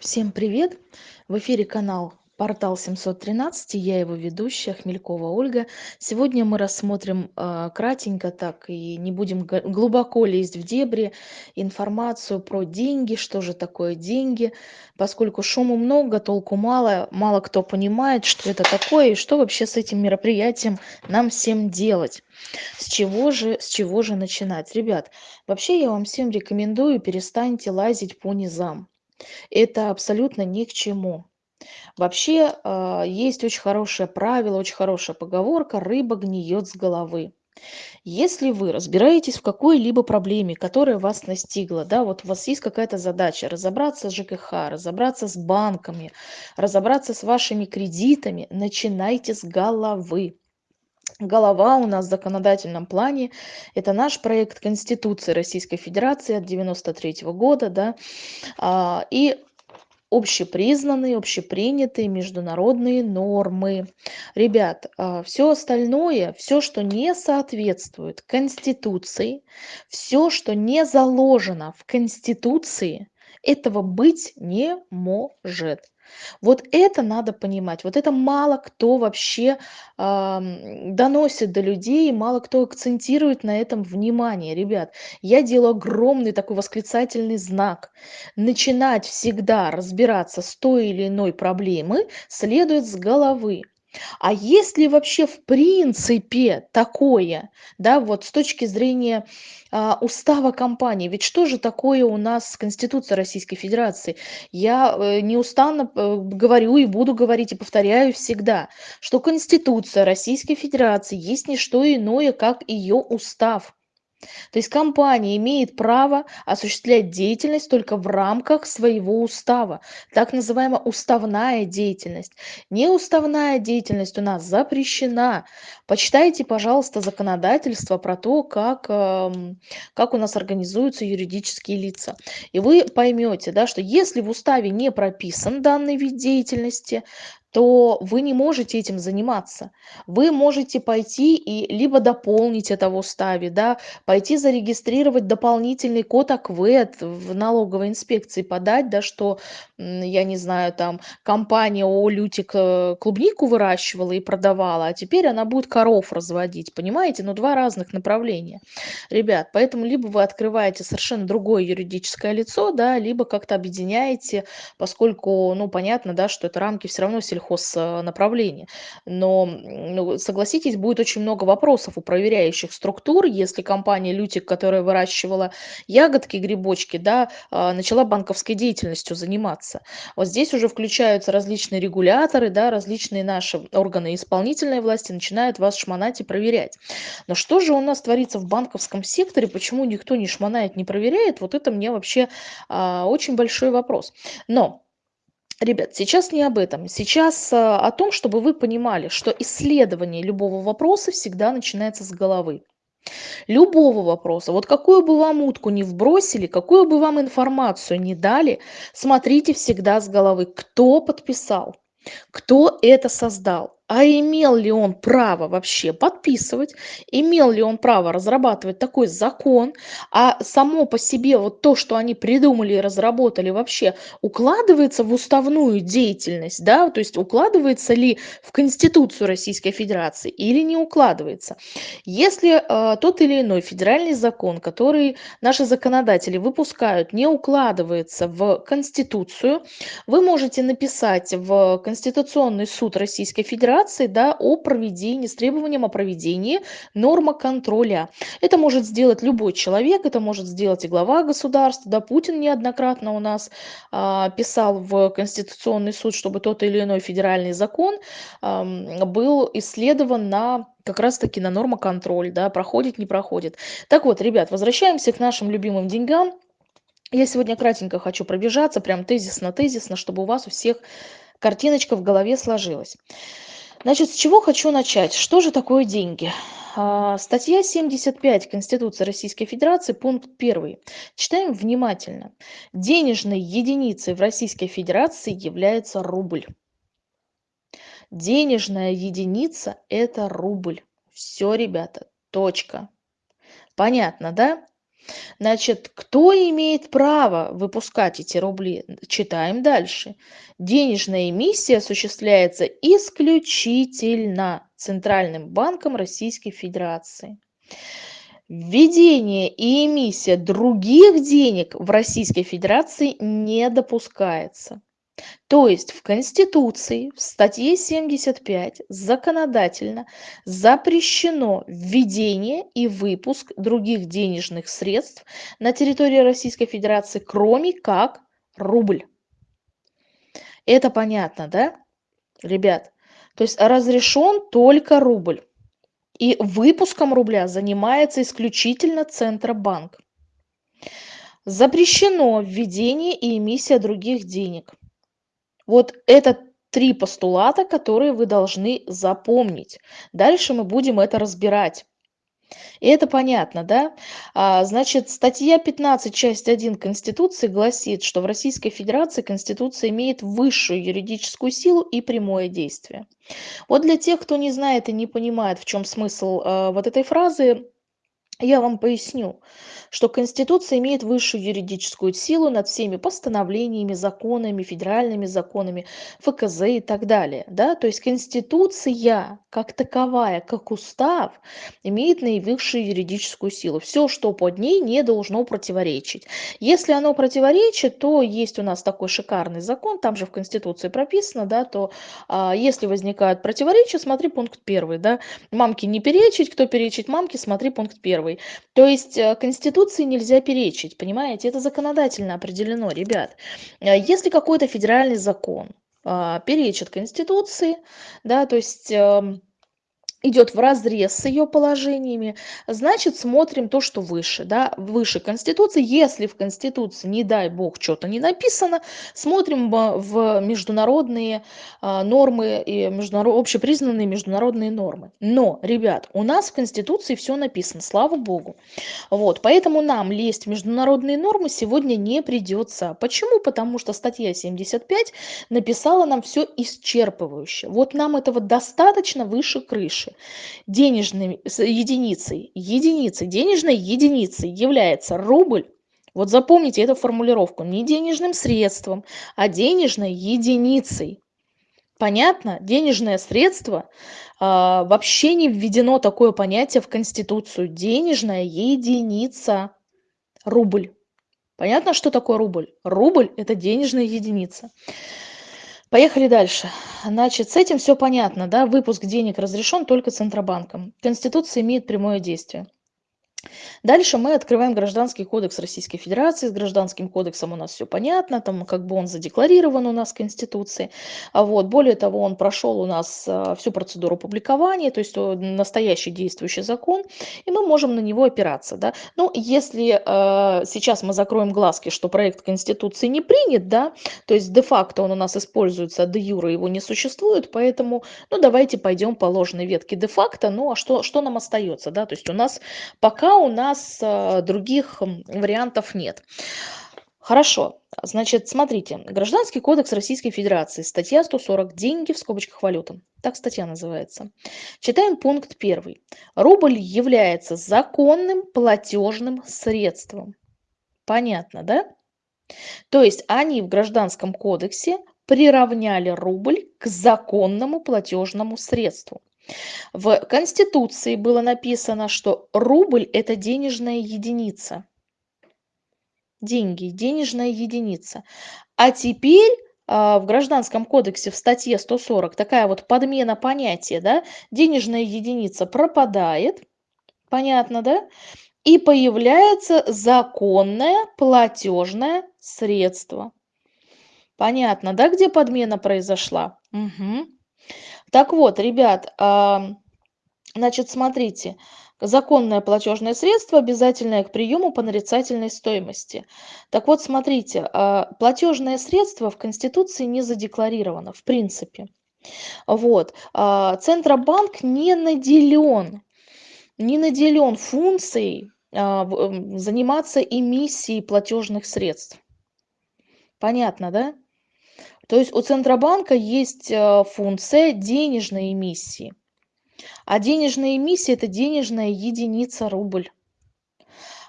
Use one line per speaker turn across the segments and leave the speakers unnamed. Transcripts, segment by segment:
Всем привет! В эфире канал Портал 713, и я его ведущая Хмелькова Ольга. Сегодня мы рассмотрим э, кратенько так и не будем глубоко лезть в дебри информацию про деньги, что же такое деньги, поскольку шуму много, толку мало, мало кто понимает, что это такое и что вообще с этим мероприятием нам всем делать. С чего же, с чего же начинать? Ребят, вообще я вам всем рекомендую перестаньте лазить по низам. Это абсолютно ни к чему. Вообще, а, есть очень хорошее правило, очень хорошая поговорка: "Рыба гниет с головы". Если вы разбираетесь в какой-либо проблеме, которая вас настигла, да, вот у вас есть какая-то задача разобраться с ЖКХ, разобраться с банками, разобраться с вашими кредитами, начинайте с головы. Голова у нас в законодательном плане- это наш проект Конституции Российской Федерации от 93 года, да. А, и общепризнанные, общепринятые международные нормы. Ребят, все остальное, все, что не соответствует Конституции, все, что не заложено в Конституции, этого быть не может. Вот это надо понимать. Вот это мало кто вообще ам, доносит до людей, мало кто акцентирует на этом внимание. Ребят, я делаю огромный такой восклицательный знак. Начинать всегда разбираться с той или иной проблемой следует с головы. А есть ли вообще в принципе такое, да, вот с точки зрения а, устава компании? Ведь что же такое у нас Конституция Российской Федерации? Я э, неустанно э, говорю и буду говорить и повторяю всегда, что Конституция Российской Федерации есть не что иное, как ее устав. То есть компания имеет право осуществлять деятельность только в рамках своего устава. Так называемая уставная деятельность. Неуставная деятельность у нас запрещена. Почитайте, пожалуйста, законодательство про то, как, эм, как у нас организуются юридические лица. И вы поймете, да, что если в уставе не прописан данный вид деятельности, то вы не можете этим заниматься. Вы можете пойти и либо дополнить это в уставе, да, пойти зарегистрировать дополнительный код АКВЭД в налоговой инспекции, подать, да, что, я не знаю, там компания ООО «Лютик» э, клубнику выращивала и продавала, а теперь она будет коров разводить, понимаете? Ну, два разных направления. Ребят, поэтому либо вы открываете совершенно другое юридическое лицо, да, либо как-то объединяете, поскольку, ну, понятно, да, что это рамки все равно сельхознаправления. Но, ну, согласитесь, будет очень много вопросов у проверяющих структур, если компания «Лютик», которая выращивала ягодки, грибочки, да, а, начала банковской деятельностью заниматься. Вот здесь уже включаются различные регуляторы, да, различные наши органы исполнительной власти начинают вас шмонать и проверять. Но что же у нас творится в банковском секторе, почему никто не шмонает, не проверяет, вот это мне вообще а, очень большой вопрос. Но Ребят, сейчас не об этом. Сейчас а, о том, чтобы вы понимали, что исследование любого вопроса всегда начинается с головы. Любого вопроса. Вот какую бы вам утку не вбросили, какую бы вам информацию не дали, смотрите всегда с головы, кто подписал, кто это создал, а имел ли он право вообще подписывать, имел ли он право разрабатывать такой закон, а само по себе вот то, что они придумали и разработали, вообще укладывается в уставную деятельность, да, то есть укладывается ли в Конституцию Российской Федерации или не укладывается. Если э, тот или иной федеральный закон, который наши законодатели выпускают, не укладывается в Конституцию, вы можете написать в Конституционный суд Российской Федерации, декларации да, о проведении, с требованием о проведении норма контроля. Это может сделать любой человек, это может сделать и глава государства. Да, Путин неоднократно у нас а, писал в Конституционный суд, чтобы тот или иной федеральный закон а, был исследован на как раз-таки на нормоконтроль, да, проходит, не проходит. Так вот, ребят, возвращаемся к нашим любимым деньгам. Я сегодня кратенько хочу пробежаться, прям тезисно-тезисно, чтобы у вас у всех картиночка в голове сложилась. Значит, с чего хочу начать? Что же такое деньги? А, статья 75 Конституции Российской Федерации, пункт 1. Читаем внимательно. Денежной единицей в Российской Федерации является рубль. Денежная единица – это рубль. Все, ребята, точка. Понятно, да? Значит, кто имеет право выпускать эти рубли? Читаем дальше. Денежная эмиссия осуществляется исключительно Центральным банком Российской Федерации. Введение и эмиссия других денег в Российской Федерации не допускается. То есть в Конституции, в статье 75 законодательно запрещено введение и выпуск других денежных средств на территории Российской Федерации, кроме как рубль. Это понятно, да, ребят? То есть разрешен только рубль. И выпуском рубля занимается исключительно Центробанк. Запрещено введение и эмиссия других денег. Вот это три постулата, которые вы должны запомнить. Дальше мы будем это разбирать. И это понятно, да? А, значит, статья 15, часть 1 Конституции гласит, что в Российской Федерации Конституция имеет высшую юридическую силу и прямое действие. Вот для тех, кто не знает и не понимает, в чем смысл э, вот этой фразы, я вам поясню, что Конституция имеет высшую юридическую силу над всеми постановлениями, законами, федеральными законами, ФКЗ и так далее. Да? То есть Конституция как таковая, как устав, имеет наивысшую юридическую силу. Все, что под ней, не должно противоречить. Если оно противоречит, то есть у нас такой шикарный закон, там же в Конституции прописано, да, то а, если возникают противоречия, смотри пункт первый. Да? Мамке не перечить, кто перечить мамке, смотри пункт первый первый. То есть э, Конституции нельзя перечить, понимаете? Это законодательно определено, ребят. Э, если какой-то федеральный закон а, перечит Конституции, да, то есть эм, идет в разрез с ее положениями, значит, смотрим то, что выше, да, выше Конституции. Если в Конституции, не дай бог, что-то не написано, смотрим в международные а, нормы и международ... общепризнанные международные нормы. Но, ребят, у нас в Конституции все написано, слава богу. Вот, поэтому нам лезть в международные нормы сегодня не придется. Почему? Потому что статья 75 написала нам все исчерпывающе. Вот нам этого достаточно выше крыши дальше. Денежной единицей, единицей, денежной единицей является рубль. Вот запомните эту формулировку. Не денежным средством, а денежной единицей. Понятно? Денежное средство а, вообще не введено такое понятие в Конституцию. Денежная единица. Рубль. Понятно, что такое рубль? Рубль – это денежная единица. Поехали дальше. Значит, с этим все понятно, да? Выпуск денег разрешен только Центробанком. Конституция имеет прямое действие. Дальше мы открываем Гражданский кодекс Российской Федерации. С Гражданским кодексом у нас все понятно, там как бы он задекларирован у нас в Конституции. А вот, более того, он прошел у нас а, всю процедуру публикования, то есть настоящий действующий закон, и мы можем на него опираться. Да? Ну, если э, сейчас мы закроем глазки, что проект Конституции не принят, да, то есть де-факто он у нас используется, а де-юра его не существует, поэтому, ну, давайте пойдем по ложной ветке де-факто, ну, а что, что нам остается, да, то есть у нас пока у нас э, других вариантов нет. Хорошо, значит, смотрите, Гражданский кодекс Российской Федерации, статья 140, деньги в скобочках валюта. Так статья называется. Читаем пункт первый. Рубль является законным платежным средством. Понятно, да? То есть они в Гражданском кодексе приравняли рубль к законному платежному средству. В Конституции было написано, что рубль – это денежная единица. Деньги, денежная единица. А теперь а, в Гражданском кодексе в статье 140 такая вот подмена понятия, да, денежная единица пропадает, понятно, да, и появляется законное платежное средство. Понятно, да, где подмена произошла? Угу. Так вот, ребят, значит, смотрите, законное платежное средство, обязательное к приему по нарицательной стоимости. Так вот, смотрите, а, платежное средство в Конституции не задекларировано, в принципе. Вот. А, Центробанк не наделен, не наделен функцией а, заниматься эмиссией платежных средств. Понятно, да? То есть у Центробанка есть э, функция денежной эмиссии. А денежная эмиссия – это денежная единица рубль.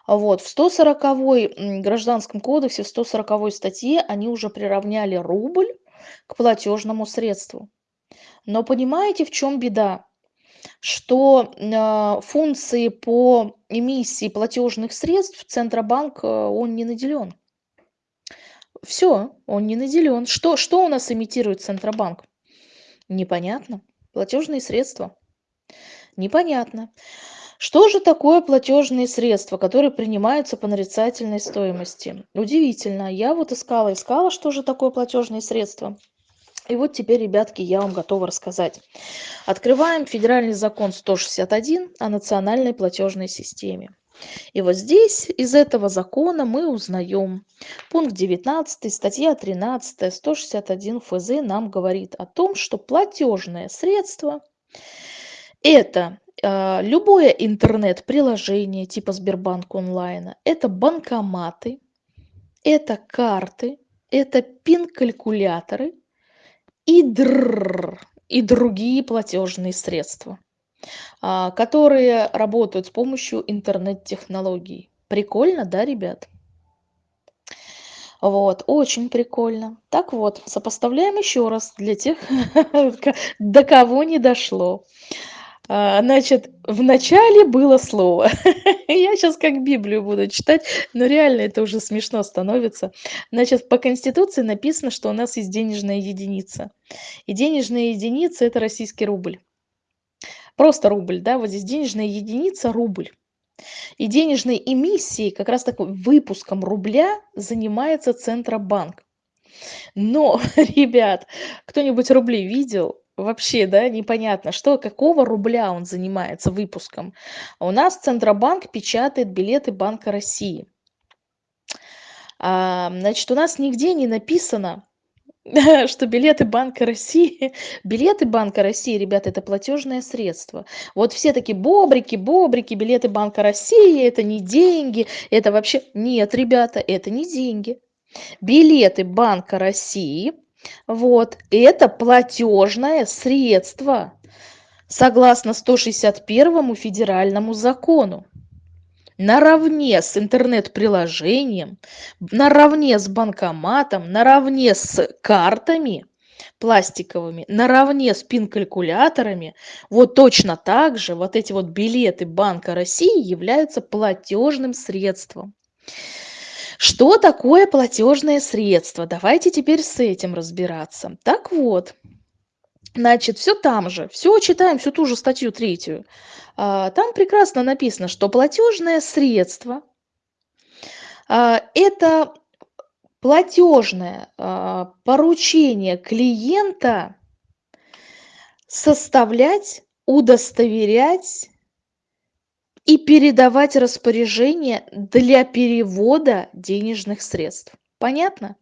Вот, в 140 Гражданском кодексе, в 140 статье они уже приравняли рубль к платежному средству. Но понимаете, в чем беда? Что э, функции по эмиссии платежных средств Центробанк, э, он не наделен. Все, он не наделен. Что, что у нас имитирует Центробанк? Непонятно. Платежные средства. Непонятно. Что же такое платежные средства, которые принимаются по нарицательной стоимости? Удивительно. Я вот искала, искала, что же такое платежные средства. И вот теперь, ребятки, я вам готова рассказать. Открываем федеральный закон 161 о национальной платежной системе. И вот здесь из этого закона мы узнаем. Пункт 19, статья 13, 161 ФЗ нам говорит о том, что платежное средство – это э, любое интернет-приложение типа Сбербанк онлайна, это банкоматы, это карты, это пин-калькуляторы и, др, и другие платежные средства. А, которые работают с помощью интернет-технологий. Прикольно, да, ребят? Вот, очень прикольно. Так вот, сопоставляем еще раз для тех, до кого не дошло. А, значит, в начале было слово. Я сейчас как Библию буду читать, но реально это уже смешно становится. Значит, по Конституции написано, что у нас есть денежная единица. И денежная единица – это российский рубль. Просто рубль, да, вот здесь денежная единица – рубль. И денежной эмиссией, как раз такой выпуском рубля занимается Центробанк. Но, ребят, кто-нибудь рубли видел? Вообще, да, непонятно, что, какого рубля он занимается выпуском. У нас Центробанк печатает билеты Банка России. А, значит, у нас нигде не написано, что билеты Банка России, билеты Банка России, ребята, это платежное средство. Вот все такие бобрики, бобрики, билеты Банка России, это не деньги, это вообще... Нет, ребята, это не деньги. Билеты Банка России, вот, это платежное средство, согласно 161 федеральному закону наравне с интернет-приложением, наравне с банкоматом, наравне с картами пластиковыми, наравне с пин-калькуляторами, вот точно так же вот эти вот билеты Банка России являются платежным средством. Что такое платежное средство? Давайте теперь с этим разбираться. Так вот, Значит, все там же, все читаем, всю ту же статью третью. А, там прекрасно написано, что платежное средство а, это платежное а, поручение клиента составлять, удостоверять и передавать распоряжение для перевода денежных средств. Понятно?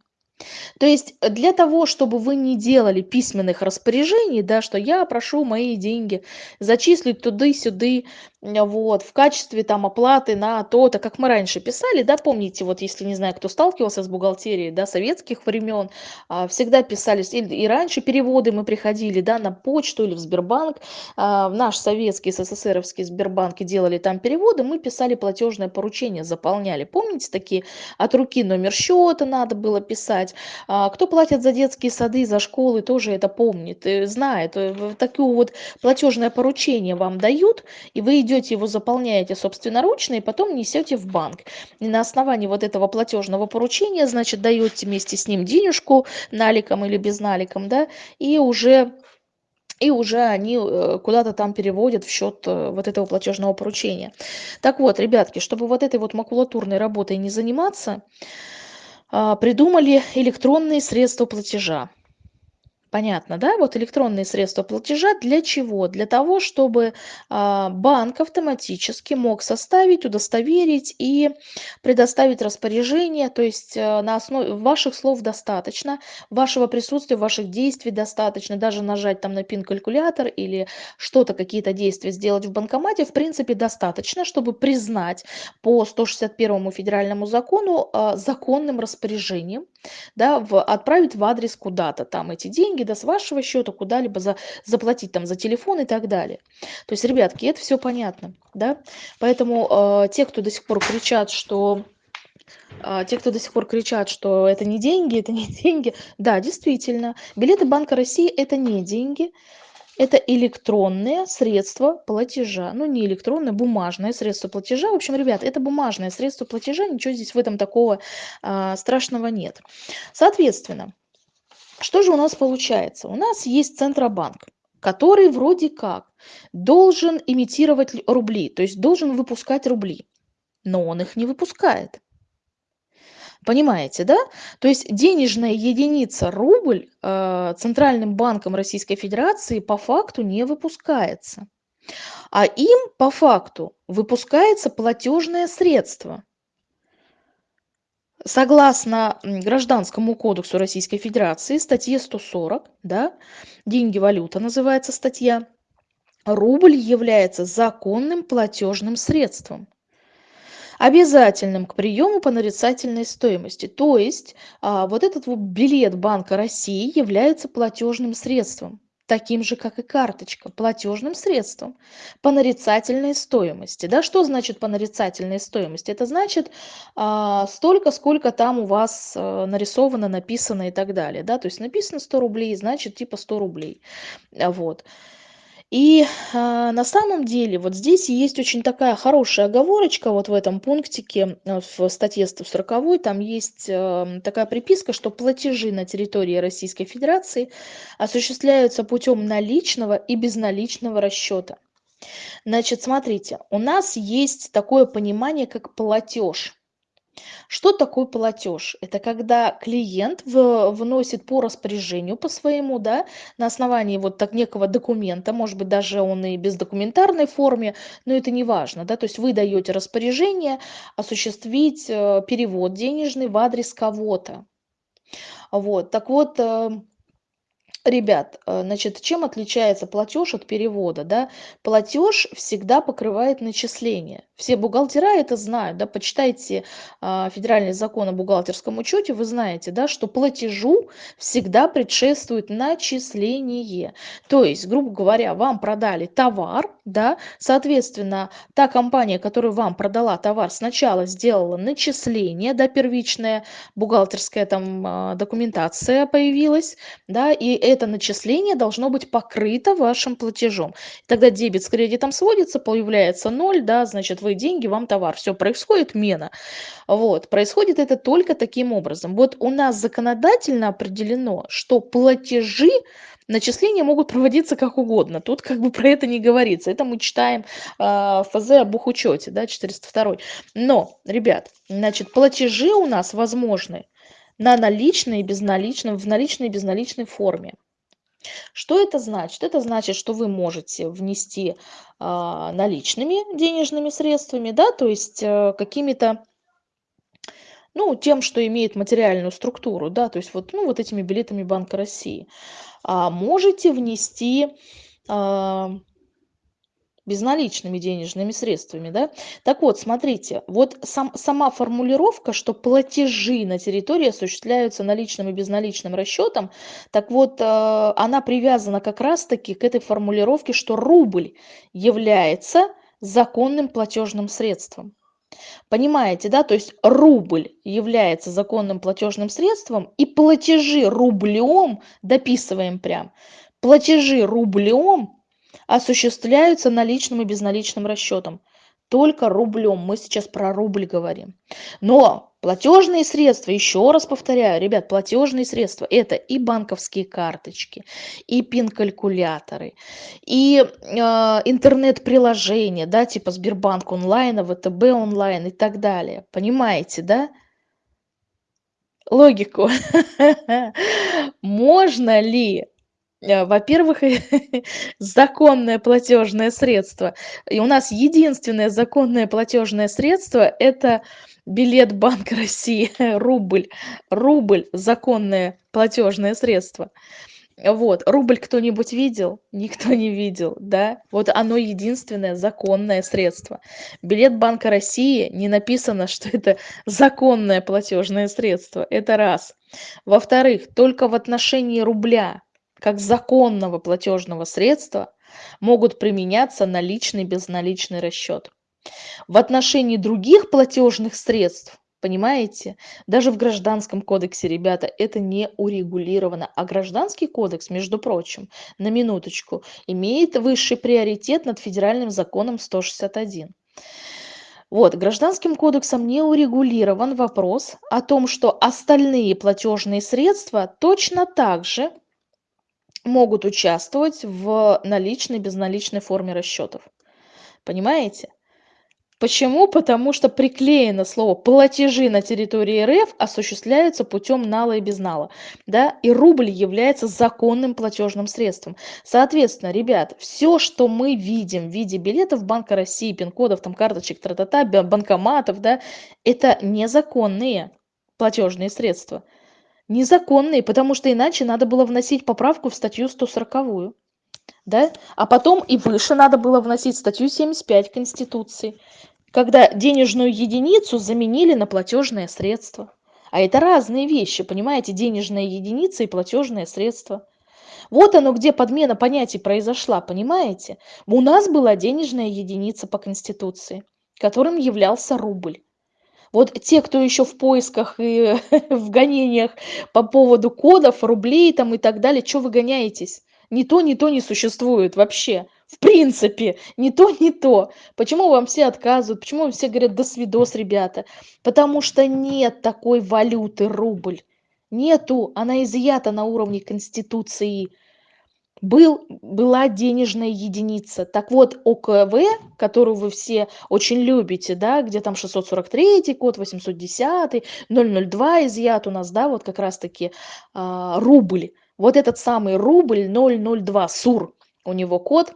То есть э, для того, чтобы вы не делали письменных распоряжений, да, что я прошу мои деньги зачислить туды-сюды, вот, в качестве там оплаты на то-то, как мы раньше писали, да, помните, вот если, не знаю, кто сталкивался с бухгалтерией, да, советских времен, а, всегда писались, и, и раньше переводы мы приходили, да, на почту или в Сбербанк, а, в наш советский, СССРовский Сбербанк делали там переводы, мы писали платежное поручение, заполняли, помните, такие от руки номер счета надо было писать, а, кто платит за детские сады, за школы, тоже это помнит, э, знает, э, такое вот платежное поручение вам дают, и вы идете его заполняете собственноручно и потом несете в банк. И на основании вот этого платежного поручения, значит, даете вместе с ним денежку наликом или без наликом, да, и уже и уже они э, куда-то там переводят в счет э, вот этого платежного поручения. Так вот, ребятки, чтобы вот этой вот макулатурной работой не заниматься, а, придумали электронные средства платежа. Понятно, да? Вот электронные средства платежа для чего? Для того, чтобы а, банк автоматически мог составить, удостоверить и предоставить распоряжение. То есть а, на основе ваших слов достаточно, вашего присутствия, ваших действий достаточно. Даже нажать там на пин-калькулятор или что-то, какие-то действия сделать в банкомате, в принципе, достаточно, чтобы признать по 161 федеральному закону а, законным распоряжением да, в, отправить в адрес куда-то там эти деньги, да, с вашего счета куда-либо за, заплатить там за телефон и так далее. То есть, ребятки, это все понятно, да, поэтому э, те, кто до сих пор кричат, что э, те, кто до сих пор кричат, что это не деньги, это не деньги, да, действительно, билеты Банка России это не деньги, это электронные средства платежа. Ну, не электронное, бумажное средство платежа. В общем, ребят, это бумажное средство платежа, ничего здесь в этом такого а, страшного нет. Соответственно, что же у нас получается? У нас есть Центробанк, который вроде как должен имитировать рубли, то есть должен выпускать рубли, но он их не выпускает. Понимаете, да? То есть денежная единица рубль э, Центральным банком Российской Федерации по факту не выпускается. А им по факту выпускается платежное средство. Согласно Гражданскому кодексу Российской Федерации, статье 140, да, деньги валюта называется статья, рубль является законным платежным средством обязательным к приему по нарицательной стоимости. То есть а, вот этот вот билет Банка России является платежным средством таким же, как и карточка, платежным средством по нарицательной стоимости. Да, что значит по нарицательной стоимости? Это значит а, столько, сколько там у вас а, нарисовано, написано и так далее. Да? То есть написано 100 рублей, значит типа 100 рублей. Вот. И а, на самом деле вот здесь есть очень такая хорошая оговорочка вот в этом пунктике, э, в статье 140, там есть э, такая приписка, что платежи на территории Российской Федерации осуществляются путем наличного и безналичного расчета. Значит, смотрите, у нас есть такое понимание, как платеж. Что такое платеж? Это когда клиент вносит по распоряжению по своему, да, на основании вот так некого документа, может быть, даже он и без документарной форме, но это не важно, да, то есть вы даете распоряжение осуществить э, перевод денежный в адрес кого-то. Вот, так вот, э, Ребят, э, значит, чем отличается платеж от перевода, да? Платеж всегда покрывает начисление. Все бухгалтера это знают, да, почитайте а, федеральный закон о бухгалтерском учете, вы знаете, да, что платежу всегда предшествует начисление. То есть, грубо говоря, вам продали товар, да, соответственно, та компания, которая вам продала товар, сначала сделала начисление, да, первичная бухгалтерская там а, документация появилась, да, и это начисление должно быть покрыто вашим платежом. Тогда дебет с кредитом сводится, появляется ноль, да, значит, вы деньги, вам товар. Все, происходит мена. Вот, происходит это только таким образом. Вот у нас законодательно определено, что платежи начисления могут проводиться как угодно. Тут как бы про это не говорится. Это мы читаем э, ФЗ об бухучете, да, 402. Но, ребят, значит, платежи у нас возможны на наличной и безналичном, в наличной и безналичной форме. Что это значит? Это значит, что вы можете внести а, наличными денежными средствами, да, то есть а, какими-то, ну, тем, что имеет материальную структуру, да, то есть вот, ну, вот этими билетами Банка России. А можете внести а, безналичными денежными средствами, да. Так вот, смотрите, вот сам, сама формулировка, что платежи на территории осуществляются наличным и безналичным расчетом, так вот, э, она привязана как раз-таки к этой формулировке, что рубль является законным платежным средством. Понимаете, да? То есть рубль является законным платежным средством, и платежи рублем, дописываем прям, платежи рублем осуществляются наличным и безналичным расчетом. Только рублем. Мы сейчас про рубль говорим. Но платежные средства, еще раз повторяю, ребят, платежные средства – это и банковские карточки, и пин-калькуляторы, и э, интернет-приложения, да, типа Сбербанк онлайн, ВТБ онлайн и так далее. Понимаете, да? Логику. Можно ли во-первых, законное платежное средство. И у нас единственное законное платежное средство – это билет Банка России, рубль. Рубль – законное платежное средство. Вот, рубль кто-нибудь видел? Никто не видел, да? Вот оно единственное законное средство. Билет Банка России не написано, что это законное платежное средство. Это раз. Во-вторых, только в отношении рубля, как законного платежного средства, могут применяться наличный и безналичный расчет. В отношении других платежных средств Понимаете? Даже в Гражданском кодексе, ребята, это не урегулировано. А Гражданский кодекс, между прочим, на минуточку, имеет высший приоритет над федеральным законом 161. Вот, Гражданским кодексом не урегулирован вопрос о том, что остальные платежные средства точно так же могут участвовать в наличной, безналичной форме расчетов. Понимаете? Почему? Потому что приклеено слово «платежи на территории РФ осуществляются путем нала и безнала». Да? И рубль является законным платежным средством. Соответственно, ребят, все, что мы видим в виде билетов Банка России, пин-кодов, там, карточек, тра-та-та, банкоматов, да, это незаконные платежные средства. Незаконные, потому что иначе надо было вносить поправку в статью 140 да? А потом и выше надо было вносить статью 75 Конституции когда денежную единицу заменили на платежное средство. А это разные вещи, понимаете, денежная единица и платежное средство. Вот оно, где подмена понятий произошла, понимаете? У нас была денежная единица по Конституции, которым являлся рубль. Вот те, кто еще в поисках и в гонениях по поводу кодов, рублей там и так далее, что вы гоняетесь? Ни то, ни то не существует вообще. В принципе не то не то. Почему вам все отказывают? Почему вам все говорят до свидос ребята потому что нет такой валюты рубль. Нету. Она изъята на уровне конституции был была денежная единица так вот окв которую вы все очень любите да где там 643 код 810 002 изъят у нас да вот как раз таки а, рубль вот этот самый рубль 002 сур у него код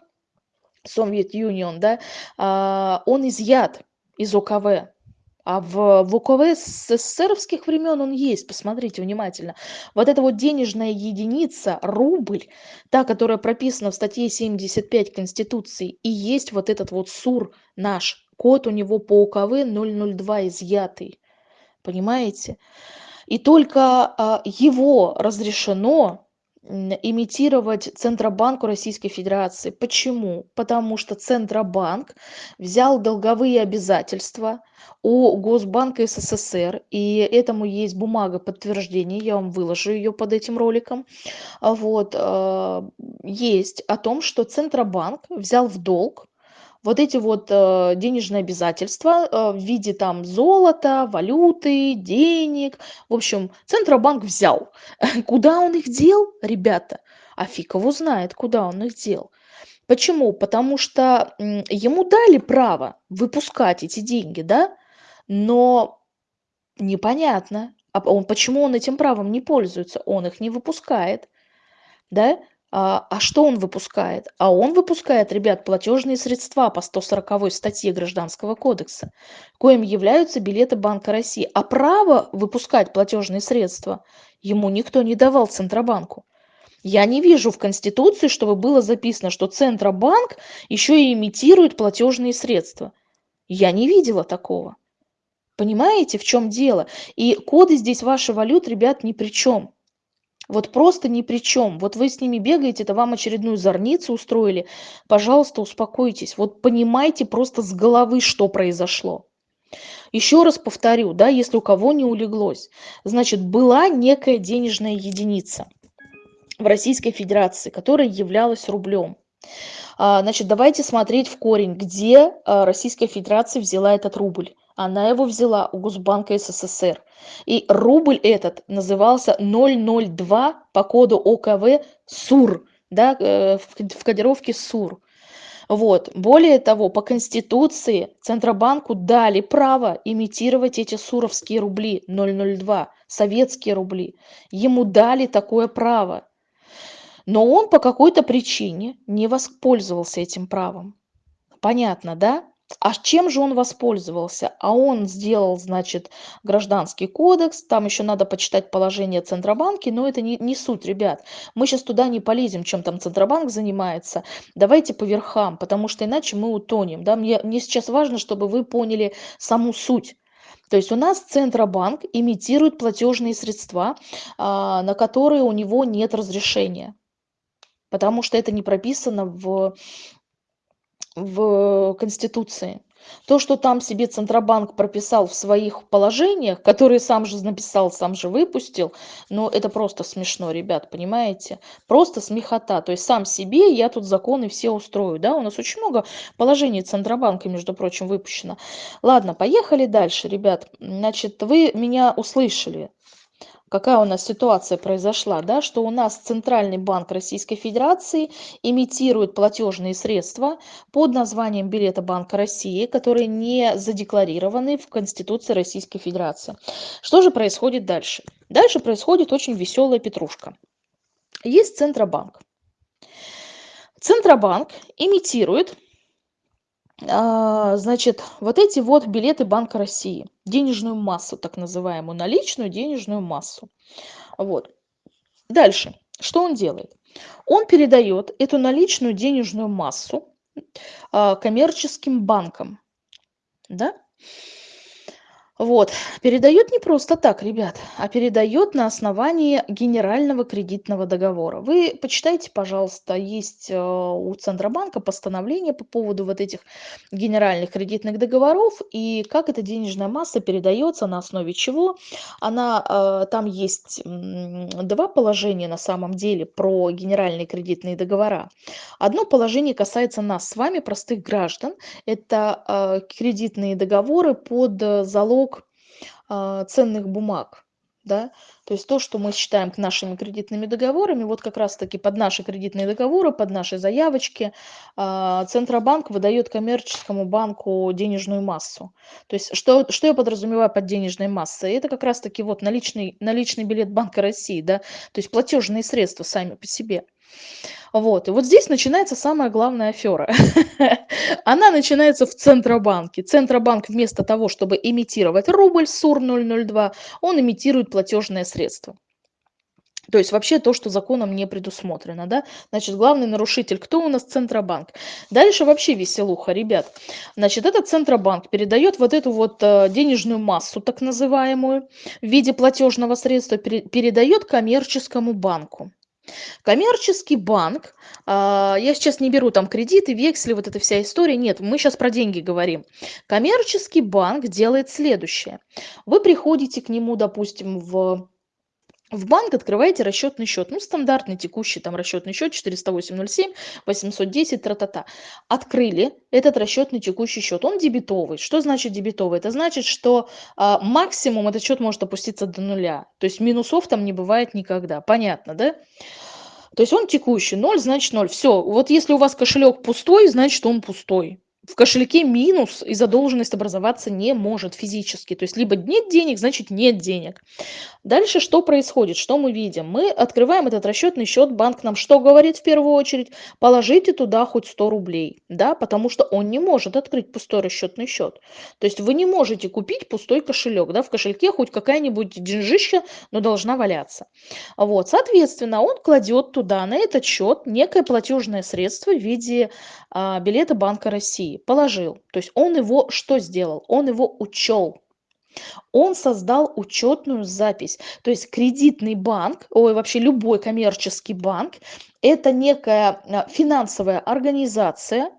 Soviet Union, да, а, он изъят из ОКВ. А в, в ОКВ с СССРовских времен он есть, посмотрите внимательно. Вот эта вот денежная единица, рубль, та, которая прописана в статье 75 Конституции, и есть вот этот вот СУР наш, код у него по ОКВ 002 изъятый. Понимаете? И только а, его разрешено имитировать Центробанку Российской Федерации. Почему? Потому что Центробанк взял долговые обязательства у Госбанка СССР, и этому есть бумага подтверждения, я вам выложу ее под этим роликом. Вот, э, есть о том, что Центробанк взял в долг вот эти вот э, денежные обязательства э, в виде там золота, валюты, денег. В общем, Центробанк взял. Куда он их дел, ребята? А фиг его знает, куда он их дел. Почему? Потому что ему дали право выпускать эти деньги, да? Но непонятно, а он, почему он этим правом не пользуется, он их не выпускает, да? А, а что он выпускает? А он выпускает, ребят, платежные средства по 140 статье Гражданского кодекса, коим являются билеты Банка России. А право выпускать платежные средства ему никто не давал Центробанку. Я не вижу в Конституции, чтобы было записано, что Центробанк еще и имитирует платежные средства. Я не видела такого. Понимаете, в чем дело? И коды здесь ваши валют, ребят, ни при чем вот просто ни при чем. Вот вы с ними бегаете, это вам очередную зорницу устроили. Пожалуйста, успокойтесь. Вот понимайте просто с головы, что произошло. Еще раз повторю, да, если у кого не улеглось. Значит, была некая денежная единица в Российской Федерации, которая являлась рублем. А, значит, давайте смотреть в корень, где а, Российская Федерация взяла этот рубль. Она его взяла у Госбанка СССР. И рубль этот назывался 002 по коду ОКВ СУР, да, э, в кодировке СУР. Вот. Более того, по Конституции Центробанку дали право имитировать эти суровские рубли 002, советские рубли. Ему дали такое право. Но он по какой-то причине не воспользовался этим правом. Понятно, да? А чем же он воспользовался? А он сделал, значит, гражданский кодекс, там еще надо почитать положение Центробанки, но это не, не суть, ребят. Мы сейчас туда не полезем, чем там Центробанк занимается. Давайте по верхам, потому что иначе мы утонем. Да? Мне, мне сейчас важно, чтобы вы поняли саму суть. То есть у нас Центробанк имитирует платежные средства, а, на которые у него нет разрешения, потому что это не прописано в в Конституции. То, что там себе Центробанк прописал в своих положениях, которые сам же написал, сам же выпустил, но это просто смешно, ребят, понимаете? Просто смехота. То есть сам себе я тут законы все устрою, да? У нас очень много положений Центробанка, между прочим, выпущено. Ладно, поехали дальше, ребят. Значит, вы меня услышали какая у нас ситуация произошла, да, что у нас Центральный банк Российской Федерации имитирует платежные средства под названием билета Банка России, которые не задекларированы в Конституции Российской Федерации. Что же происходит дальше? Дальше происходит очень веселая петрушка. Есть Центробанк. Центробанк имитирует значит, вот эти вот билеты Банка России, денежную массу, так называемую, наличную денежную массу. Вот. Дальше, что он делает? Он передает эту наличную денежную массу а, коммерческим банкам, да? Вот. Передает не просто так, ребят, а передает на основании генерального кредитного договора. Вы почитайте, пожалуйста, есть э, у Центробанка постановление по поводу вот этих генеральных кредитных договоров и как эта денежная масса передается, на основе чего. Она, э, там есть два положения на самом деле про генеральные кредитные договора. Одно положение касается нас с вами, простых граждан. Это э, кредитные договоры под залог ценных бумаг. Да? То есть то, что мы считаем нашими кредитными договорами, вот как раз-таки под наши кредитные договоры, под наши заявочки а, Центробанк выдает коммерческому банку денежную массу. То есть что, что я подразумеваю под денежной массой? Это как раз-таки вот наличный, наличный билет Банка России, да? то есть платежные средства сами по себе. Вот. И вот здесь начинается самая главная афера. Она начинается в Центробанке. Центробанк вместо того, чтобы имитировать рубль СУР 002, он имитирует платежное средство. То есть вообще то, что законом не предусмотрено, да? Значит, главный нарушитель, кто у нас Центробанк? Дальше вообще веселуха, ребят. Значит, этот Центробанк передает вот эту вот э, денежную массу, так называемую, в виде платежного средства, передает коммерческому банку. Коммерческий банк, а, я сейчас не беру там кредиты, вексли, вот эта вся история, нет, мы сейчас про деньги говорим. Коммерческий банк делает следующее. Вы приходите к нему, допустим, в в банк открываете расчетный счет, ну, стандартный текущий там расчетный счет 408.07, 810, тра-та-та. Открыли этот расчетный текущий счет, он дебетовый. Что значит дебетовый? Это значит, что а, максимум этот счет может опуститься до нуля. То есть минусов там не бывает никогда. Понятно, да? То есть он текущий, 0 значит 0. Все, вот если у вас кошелек пустой, значит он пустой в кошельке минус и задолженность образоваться не может физически. То есть либо нет денег, значит нет денег. Дальше что происходит? Что мы видим? Мы открываем этот расчетный счет, банк нам что говорит в первую очередь? Положите туда хоть 100 рублей, да, потому что он не может открыть пустой расчетный счет. То есть вы не можете купить пустой кошелек, да, в кошельке хоть какая-нибудь деньжища, но должна валяться. Вот, соответственно, он кладет туда, на этот счет, некое платежное средство в виде а, билета Банка России положил. То есть он его что сделал? Он его учел. Он создал учетную запись. То есть кредитный банк, ой, вообще любой коммерческий банк, это некая а, финансовая организация,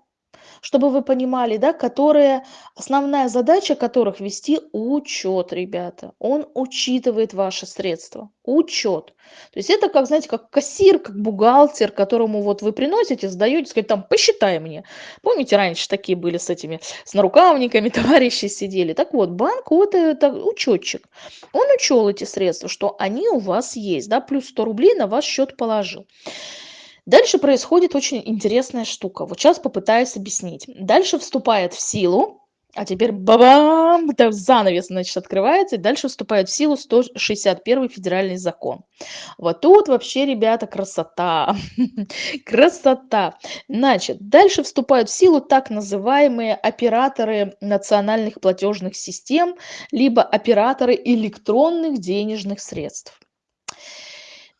чтобы вы понимали, да, которые, основная задача которых вести учет, ребята. Он учитывает ваши средства, учет. То есть это как, знаете, как кассир, как бухгалтер, которому вот вы приносите, сдаете, сказать, там, посчитай мне. Помните, раньше такие были с этими, с нарукавниками, товарищи сидели. Так вот, банк, вот это учетчик. Он учел эти средства, что они у вас есть, да, плюс 100 рублей на ваш счет положил. Дальше происходит очень интересная штука. Вот сейчас попытаюсь объяснить. Дальше вступает в силу А теперь бабам! Там занавес, значит, открывается, и дальше вступает в силу 161 федеральный закон. Вот тут вообще, ребята, красота. красота. Значит, дальше вступают в силу так называемые операторы национальных платежных систем, либо операторы электронных денежных средств.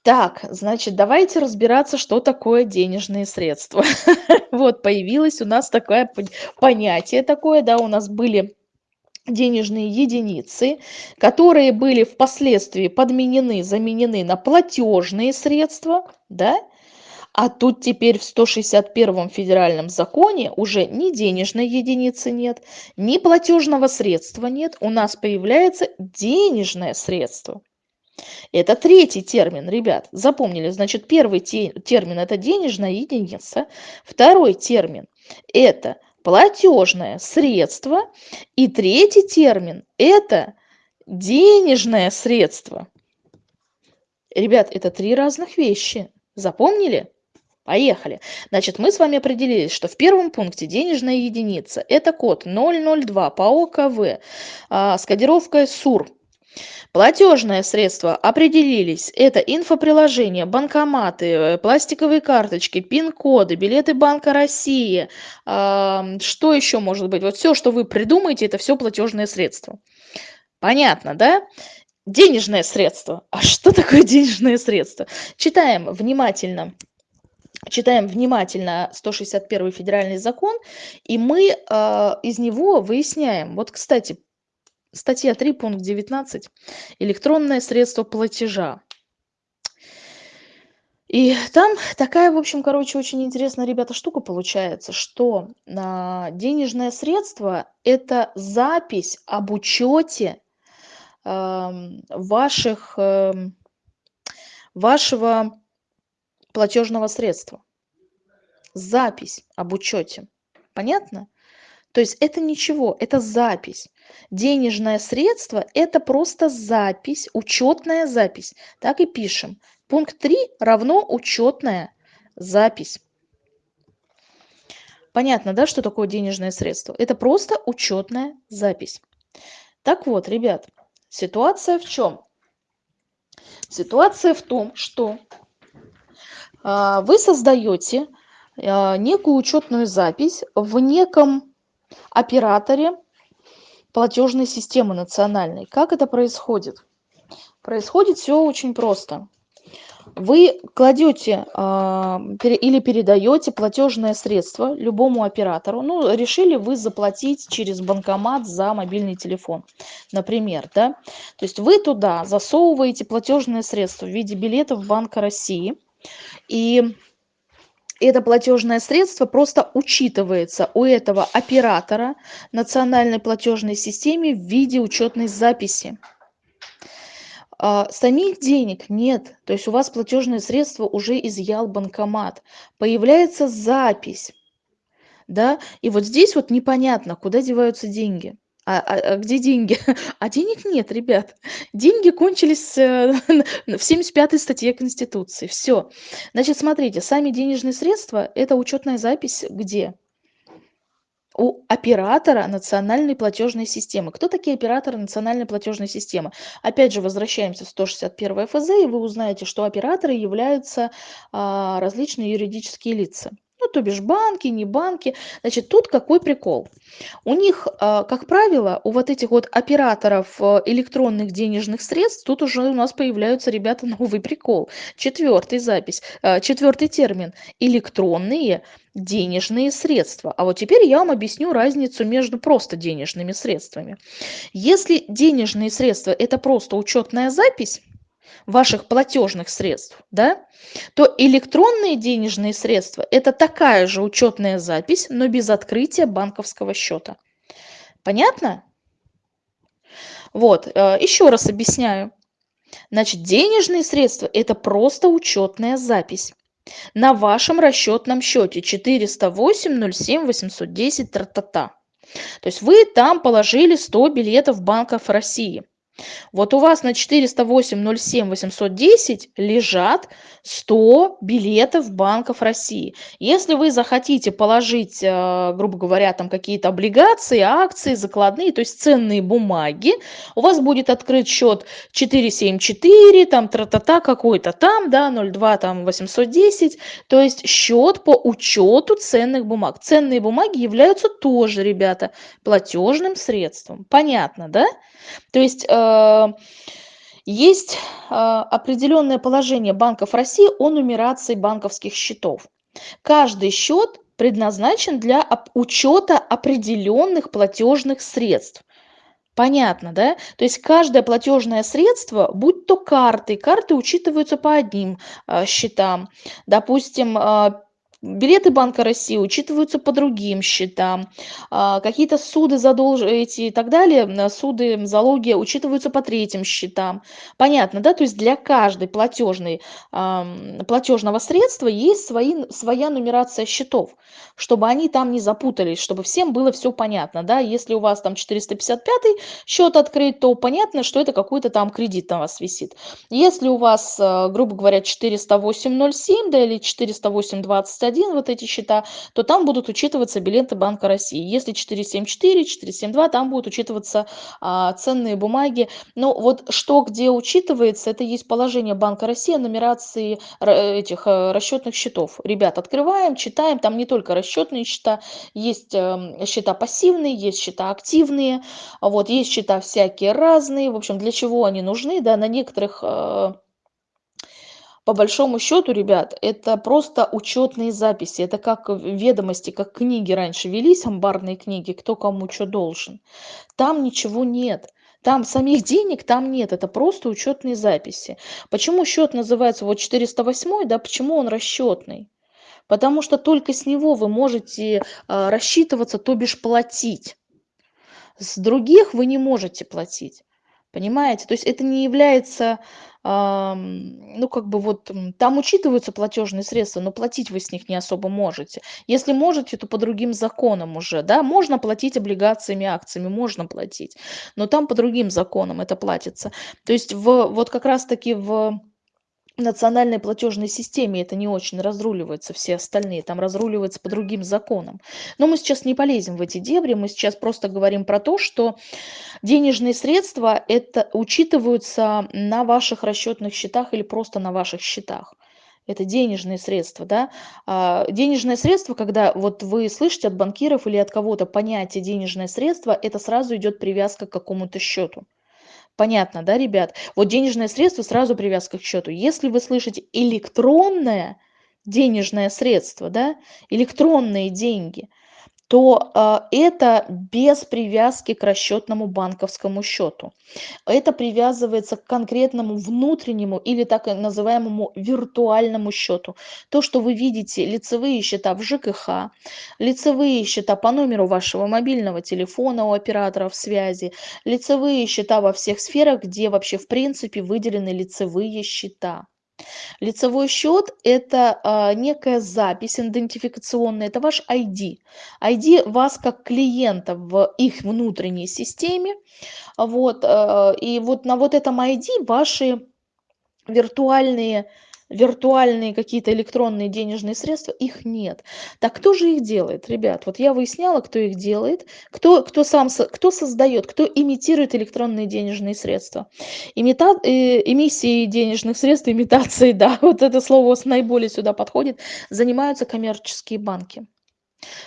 Так, значит, давайте разбираться, что такое денежные средства. Вот появилось у нас такое понятие такое, да, у нас были денежные единицы, которые были впоследствии подменены, заменены на платежные средства, да, а тут теперь в 161 федеральном законе уже ни денежной единицы нет, ни платежного средства нет, у нас появляется денежное средство. Это третий термин, ребят. Запомнили, значит, первый термин – это денежная единица. Второй термин – это платежное средство. И третий термин – это денежное средство. Ребят, это три разных вещи. Запомнили? Поехали. Значит, мы с вами определились, что в первом пункте денежная единица – это код 002 по ОКВ а, с кодировкой СУР Платежные средства определились. Это инфоприложения, банкоматы, э, пластиковые карточки, пин-коды, билеты Банка России. Что еще может быть? Вот все, что вы придумаете, это все платежные средства. Понятно, да? Денежное средство. А что такое денежное средство? Читаем внимательно. Читаем внимательно 161 федеральный закон, и мы э, из него выясняем. Вот, кстати, Статья 3, пункт 19. Электронное средство платежа. И там такая, в общем, короче, очень интересная, ребята, штука получается, что а, денежное средство – это запись об учете э, ваших, э, вашего платежного средства. Запись об учете. Понятно? То есть это ничего, это запись. Денежное средство – это просто запись, учетная запись. Так и пишем. Пункт 3 равно учетная запись. Понятно, да, что такое денежное средство? Это просто учетная запись. Так вот, ребят, ситуация в чем? Ситуация в том, что э, вы создаете э, некую учетную запись в неком операторе платежной системы национальной. Как это происходит? Происходит все очень просто. Вы кладете э, или передаете платежное средство любому оператору. Ну, решили вы заплатить через банкомат за мобильный телефон, например, да? То есть вы туда засовываете платежное средство в виде билетов Банка России, и это платежное средство просто учитывается у этого оператора национальной платежной системе в виде учетной записи. А, самих денег нет, то есть у вас платежное средство уже изъял банкомат. Появляется запись, да, и вот здесь вот непонятно, куда деваются деньги. А, а, а где деньги? А денег нет, ребят. Деньги кончились э, в 75 статье Конституции. Все. Значит, смотрите, сами денежные средства – это учетная запись где? у оператора национальной платежной системы. Кто такие операторы национальной платежной системы? Опять же, возвращаемся в 161 ФЗ, и вы узнаете, что операторы являются а, различные юридические лица ну, то бишь банки, не банки. Значит, тут какой прикол? У них, а, как правило, у вот этих вот операторов э, электронных денежных средств, тут уже у нас появляются, ребята, новый прикол. Четвертый запись, э, четвертый термин. Электронные денежные средства. А вот теперь я вам объясню разницу между просто денежными средствами. Если денежные средства – это просто учетная запись, ваших платежных средств, да, то электронные денежные средства – это такая же учетная запись, но без открытия банковского счета. Понятно? Вот, э, еще раз объясняю. Значит, денежные средства – это просто учетная запись на вашем расчетном счете 408 07 810 тра-та-та. То есть вы там положили 100 билетов банков России – Вот у вас на 408 07 810 лежат 100 билетов банков России. Если вы захотите положить, э, грубо говоря, там какие-то облигации, акции, закладные, то есть ценные бумаги, у вас будет открыт счет 474, там тра-та-та какой-то там, да, 02 там 810, то есть счет по учету ценных бумаг. Ценные бумаги являются тоже, ребята, платежным средством. Понятно, да? То есть э, есть э, определенное положение банков России о нумерации банковских счетов. Каждый счет предназначен для учета определенных платежных средств. Понятно, да? То есть каждое платежное средство, будь то карты, карты учитываются по одним э, счетам. Допустим, э, Билеты Банка России учитываются по другим счетам. А, какие-то суды, задолж... и так далее, суды, залоги учитываются по третьим счетам. Понятно, да? То есть для каждой платежной, платежного средства есть свои, своя нумерация счетов, чтобы они там не запутались, чтобы всем было все понятно, да? Если у вас там 455 счет открыт, то понятно, что это какой-то там кредит на вас висит. Если у вас, грубо говоря, 408.07, да, или 408.21, 1 вот эти счета, то там будут учитываться билеты Банка России. Если 474, 472, там будут учитываться а, ценные бумаги. Но вот что где учитывается, это есть положение Банка России о нумерации этих э, расчетных счетов. Ребят, открываем, читаем, там не только расчетные счета, есть э, счета пассивные, есть счета активные, вот, есть счета всякие разные. В общем, для чего они нужны, да, на некоторых э, по большому счету, ребят, это просто учетные записи. Это как ведомости, как книги раньше велись, амбарные книги, кто кому что должен. Там ничего нет. Там самих денег там нет, это просто учетные записи. Почему счет называется вот 408, да, почему он расчетный? Потому что только с него вы можете э, рассчитываться, то бишь платить. С других вы не можете платить. Понимаете? То есть это не является ну, как бы вот там учитываются платежные средства, но платить вы с них не особо можете. Если можете, то по другим законам уже, да, можно платить облигациями, акциями, можно платить, но там по другим законам это платится. То есть в, вот как раз-таки в национальной платежной системе это не очень разруливается, все остальные там разруливаются по другим законам. Но мы сейчас не полезем в эти дебри, мы сейчас просто говорим про то, что денежные средства это учитываются на ваших расчетных счетах или просто на ваших счетах. Это денежные средства, да. А, денежное средство, когда вот вы слышите от банкиров или от кого-то понятие денежное средство, это сразу идет привязка к какому-то счету. Понятно, да, ребят? Вот денежное средство сразу привязка к счету. Если вы слышите электронное денежное средство, да, электронные деньги – то а, это без привязки к расчетному банковскому счету. Это привязывается к конкретному внутреннему или так называемому виртуальному счету. То, что вы видите, лицевые счета в ЖКХ, лицевые счета по номеру вашего мобильного телефона у операторов связи, лицевые счета во всех сферах, где вообще в принципе выделены лицевые счета. Лицевой счет– это а, некая запись идентификационная, это ваш ID. ID вас как клиента в их внутренней системе. Вот, а, и вот на вот этом ID ваши виртуальные виртуальные какие-то электронные денежные средства, их нет. Так кто же их делает, ребят? Вот я выясняла, кто их делает, кто, кто сам, кто создает, кто имитирует электронные денежные средства. Имита, э, эмиссией денежных средств, имитацией, да, вот это слово наиболее сюда подходит, занимаются коммерческие банки.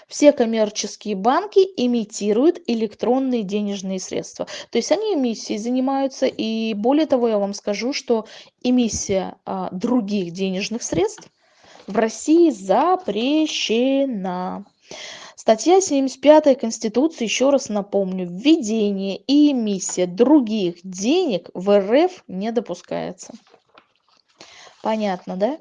Все коммерческие банки имитируют электронные денежные средства. То есть они эмиссией занимаются. И более того, я вам скажу, что эмиссия а, других денежных средств в России запрещена. Статья 75 Конституции, еще раз напомню, введение и эмиссия других денег в РФ не допускается. Понятно, да?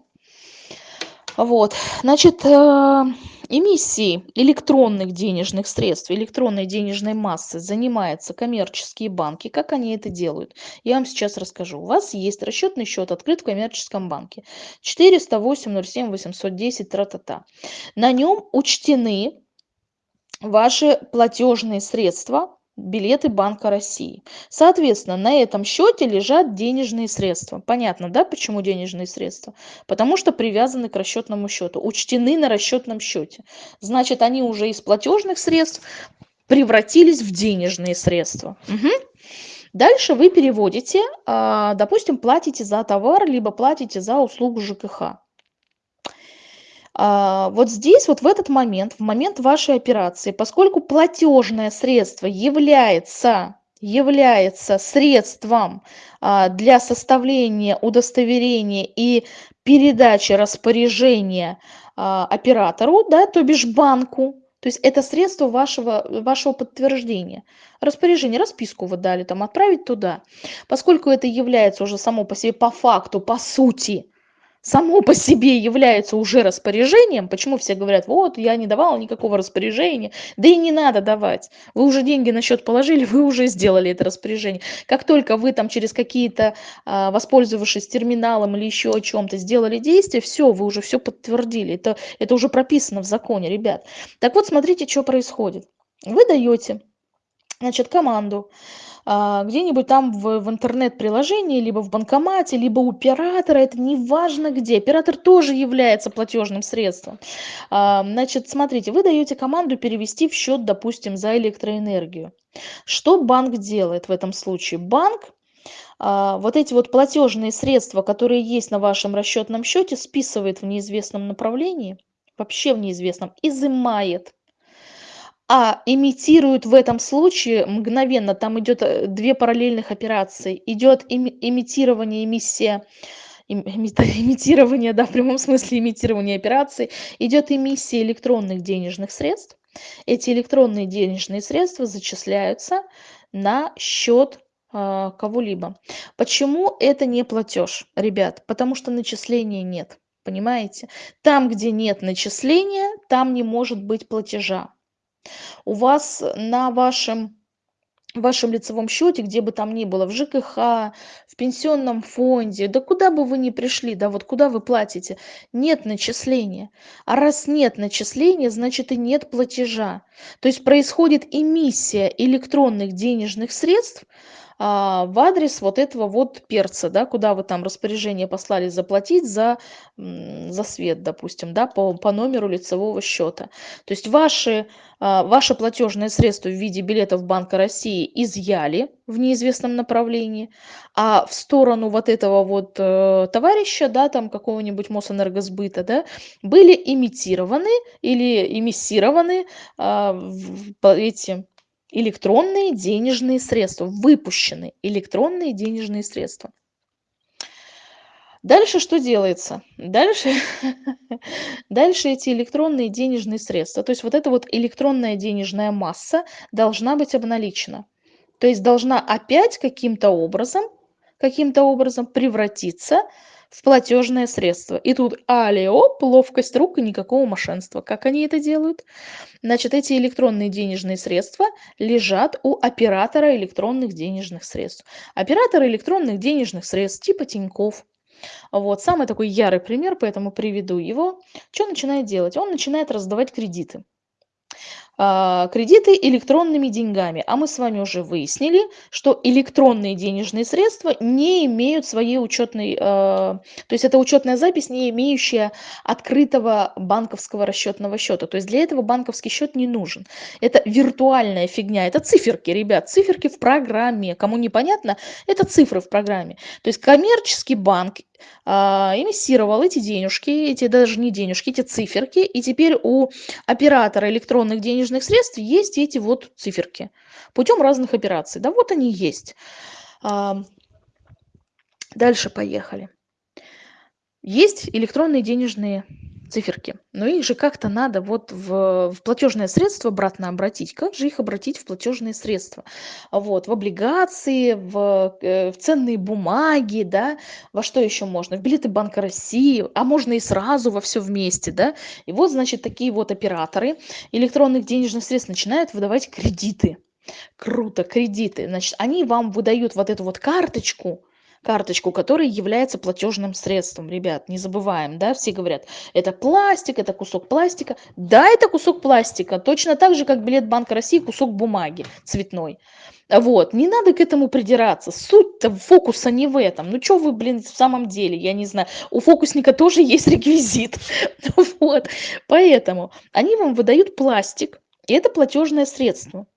Вот, значит, э, эмиссией электронных денежных средств, электронной денежной массы занимаются коммерческие банки. Как они это делают? Я вам сейчас расскажу. У вас есть расчетный счет открыт в коммерческом банке. 408 07 810 тра-та-та. На нем учтены ваши платежные средства билеты Банка России. Соответственно, на этом счете лежат денежные средства. Понятно, да, почему денежные средства? Потому что привязаны к расчетному счету, учтены на расчетном счете. Значит, они уже из платежных средств превратились в денежные средства. Угу. Дальше вы переводите, а, допустим, платите за товар, либо платите за услугу ЖКХ. А, вот здесь, вот в этот момент, в момент вашей операции, поскольку платежное средство является является средством а, для составления удостоверения и передачи распоряжения а, оператору, да, то бишь банку, то есть это средство вашего, вашего подтверждения. Распоряжение, расписку вы дали, там, отправить туда. Поскольку это является уже само по себе, по факту, по сути, само по себе является уже распоряжением, почему все говорят, вот, я не давала никакого распоряжения, да и не надо давать. Вы уже деньги на счет положили, вы уже сделали это распоряжение. Как только вы там через какие-то, а, воспользовавшись терминалом или еще о чем-то, сделали действие, все, вы уже все подтвердили. Это, это уже прописано в законе, ребят. Так вот, смотрите, что происходит. Вы даете, значит, команду, где-нибудь там в, в интернет-приложении, либо в банкомате, либо у оператора, это не важно где. Оператор тоже является платежным средством. А, значит, смотрите, вы даете команду перевести в счет, допустим, за электроэнергию. Что банк делает в этом случае? Банк а, вот эти вот платежные средства, которые есть на вашем расчетном счете, списывает в неизвестном направлении, вообще в неизвестном, изымает а имитирует в этом случае мгновенно, там идет э, две параллельных операции. Идет имитирование, эмиссия, имитирование, да, в прямом смысле имитирование операции. Идет эмиссия электронных денежных средств. Эти электронные денежные средства зачисляются на счет э, кого-либо. Почему это не платеж, ребят? Потому что начисления нет. Понимаете? Там, где нет начисления, там не может быть платежа у вас на вашем вашем лицевом счете, где бы там ни было, в ЖКХ, в пенсионном фонде, да куда бы вы ни пришли, да вот куда вы платите, нет начисления. А раз нет начисления, значит и нет платежа. То есть происходит эмиссия электронных денежных средств, а, в адрес вот этого вот перца, да, куда вы там распоряжение послали заплатить за, за свет, допустим, да, по, по номеру лицевого счета. То есть ваши, а, ваше платежное средство в виде билетов Банка России изъяли в неизвестном направлении, а в сторону вот этого вот э, товарища, да, там какого-нибудь Мосэнергосбыта, да, были имитированы или эмиссированы э, эти электронные денежные средства, выпущены электронные денежные средства. Дальше что делается? Дальше, дальше эти электронные денежные средства, то есть вот эта вот электронная денежная масса должна быть обналичена. То есть должна опять каким-то образом, каким-то образом превратиться в платежное средство. И тут алиоп, ловкость рук и никакого мошенства. Как они это делают? Значит, эти электронные денежные средства лежат у оператора электронных денежных средств. Оператор электронных денежных средств типа Тиньков. Вот, самый такой ярый пример, поэтому приведу его. Что начинает делать? Он начинает раздавать кредиты. А, кредиты электронными деньгами. А мы с вами уже выяснили, что электронные денежные средства не имеют своей учетной, а, то есть это учетная запись, не имеющая открытого банковского расчетного счета. То есть для этого банковский счет не нужен. Это виртуальная фигня, это циферки, ребят, циферки в программе. Кому непонятно, это цифры в программе. То есть коммерческий банк эмиссировал эти денежки, эти даже не денежки, эти циферки, и теперь у оператора электронных денежных средств есть эти вот циферки путем разных операций. Да вот они есть. А, дальше поехали. Есть электронные денежные циферки. Но их же как-то надо вот в, в платежное средство обратно обратить. Как же их обратить в платежные средства? Вот, в облигации, в, э, в ценные бумаги, да, во что еще можно? В билеты Банка России, а можно и сразу во все вместе, да. И вот, значит, такие вот операторы электронных денежных средств начинают выдавать кредиты. Круто, кредиты. Значит, они вам выдают вот эту вот карточку, карточку, которая является платежным средством. Ребят, не забываем, да, все говорят, это пластик, это кусок пластика. Да, это кусок пластика, точно так же, как билет Банка России, кусок бумаги цветной. Вот, не надо к этому придираться. Суть-то фокуса не в этом. Ну, что вы, блин, в самом деле, я не знаю. У фокусника тоже есть реквизит. Вот, поэтому они вам выдают пластик, и это платежное средство.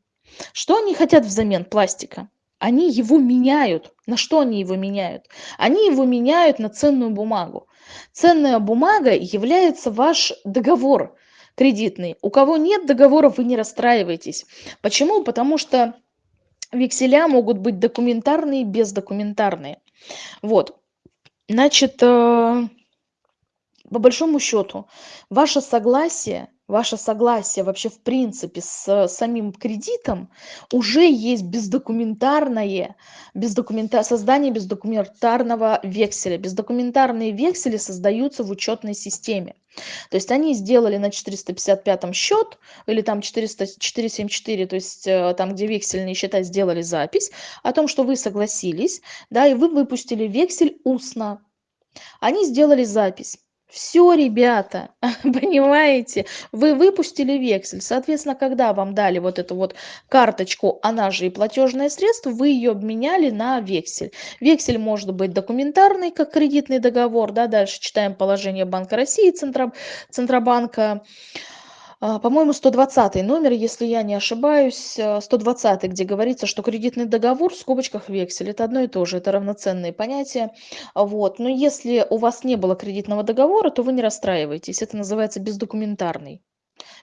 Что они хотят взамен пластика? Они его меняют. На что они его меняют? Они его меняют на ценную бумагу. Ценная бумага является ваш договор кредитный. У кого нет договора, вы не расстраивайтесь. Почему? Потому что векселя могут быть документарные, бездокументарные. Вот. Значит, э, по большому счету, ваше согласие ваше согласие вообще в принципе с самим кредитом уже есть бездокументарное бездокумента создание бездокументарного векселя. Бездокументарные вексели создаются в учетной системе. То есть они сделали на 455 счет или там 400 474 то есть э, там где вексельные счета сделали запись о том что вы согласились да и вы выпустили вексель устно. Они сделали запись все, ребята, понимаете, вы выпустили вексель, соответственно, когда вам дали вот эту вот карточку, она же и платежное средство, вы ее обменяли на вексель. Вексель может быть документарный, как кредитный договор, да, дальше читаем положение Банка России, Центро, Центробанка, а, по-моему, 120 номер, если я не ошибаюсь, 120, э, где говорится, что кредитный договор в скобочках вексель. Это одно и то же, это равноценные понятия. Вот. Но если у вас не было кредитного договора, то вы не расстраивайтесь. Это называется бездокументарный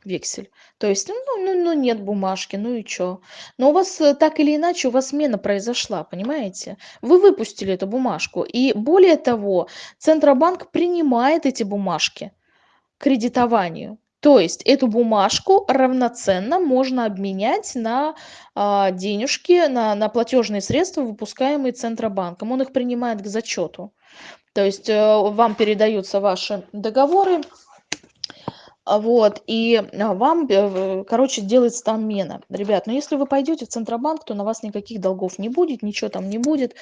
вексель. То есть, ну, ну, ну нет бумажки, ну и что? Но у вас э, так или иначе, у вас смена произошла, понимаете? Вы выпустили эту бумажку. И более того, Центробанк принимает эти бумажки к кредитованию. То есть эту бумажку равноценно можно обменять на а, денежки, на, на платежные средства, выпускаемые Центробанком. Он их принимает к зачету. То есть э, вам передаются ваши договоры, вот, и вам, э, короче, делается там мена. Ребят, но ну если вы пойдете в Центробанк, то на вас никаких долгов не будет, ничего там не будет,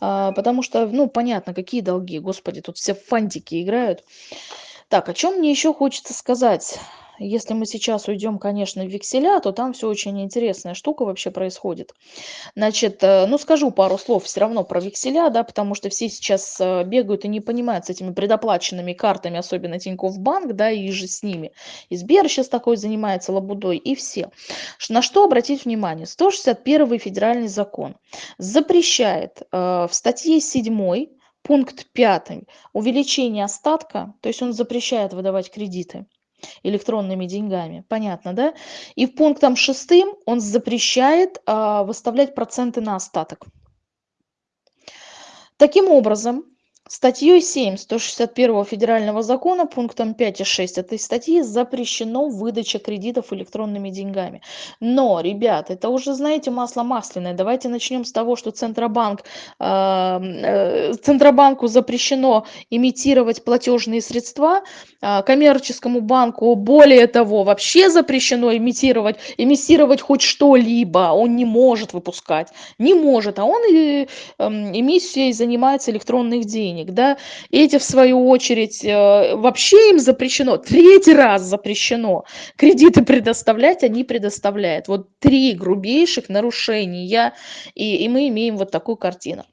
а, потому что, ну, понятно, какие долги, господи, тут все фантики играют. Так, о чем мне еще хочется сказать? Если мы сейчас уйдем, конечно, в векселя, то там все очень интересная штука вообще происходит. Значит, э, ну скажу пару слов все равно про векселя, да, потому что все сейчас э, бегают и не понимают с этими предоплаченными картами, особенно Тинькофф Банк, да, и же с ними. И Сбер сейчас такой занимается лабудой, и все. На что обратить внимание? 161 федеральный закон запрещает э, в статье 7 Пункт пятый. Увеличение остатка, то есть он запрещает выдавать кредиты электронными деньгами. Понятно, да? И пунктом шестым он запрещает а, выставлять проценты на остаток. Таким образом, Статьей 7 161 федерального закона пунктом 5 и 6 этой статьи запрещено выдача кредитов электронными деньгами. Но, ребят, это уже, знаете, масло масляное. Давайте начнем с того, что Центробанк, э, э, Центробанку запрещено имитировать платежные средства, э, коммерческому банку, более того, вообще запрещено имитировать, эмиссировать хоть что-либо. Он не может выпускать, не может, а он и, э, эмиссией занимается электронных денег денег, да, эти в свою очередь э, вообще им запрещено, третий раз запрещено кредиты предоставлять, они предоставляют. Вот три грубейших нарушения, и, и мы имеем вот такую картину.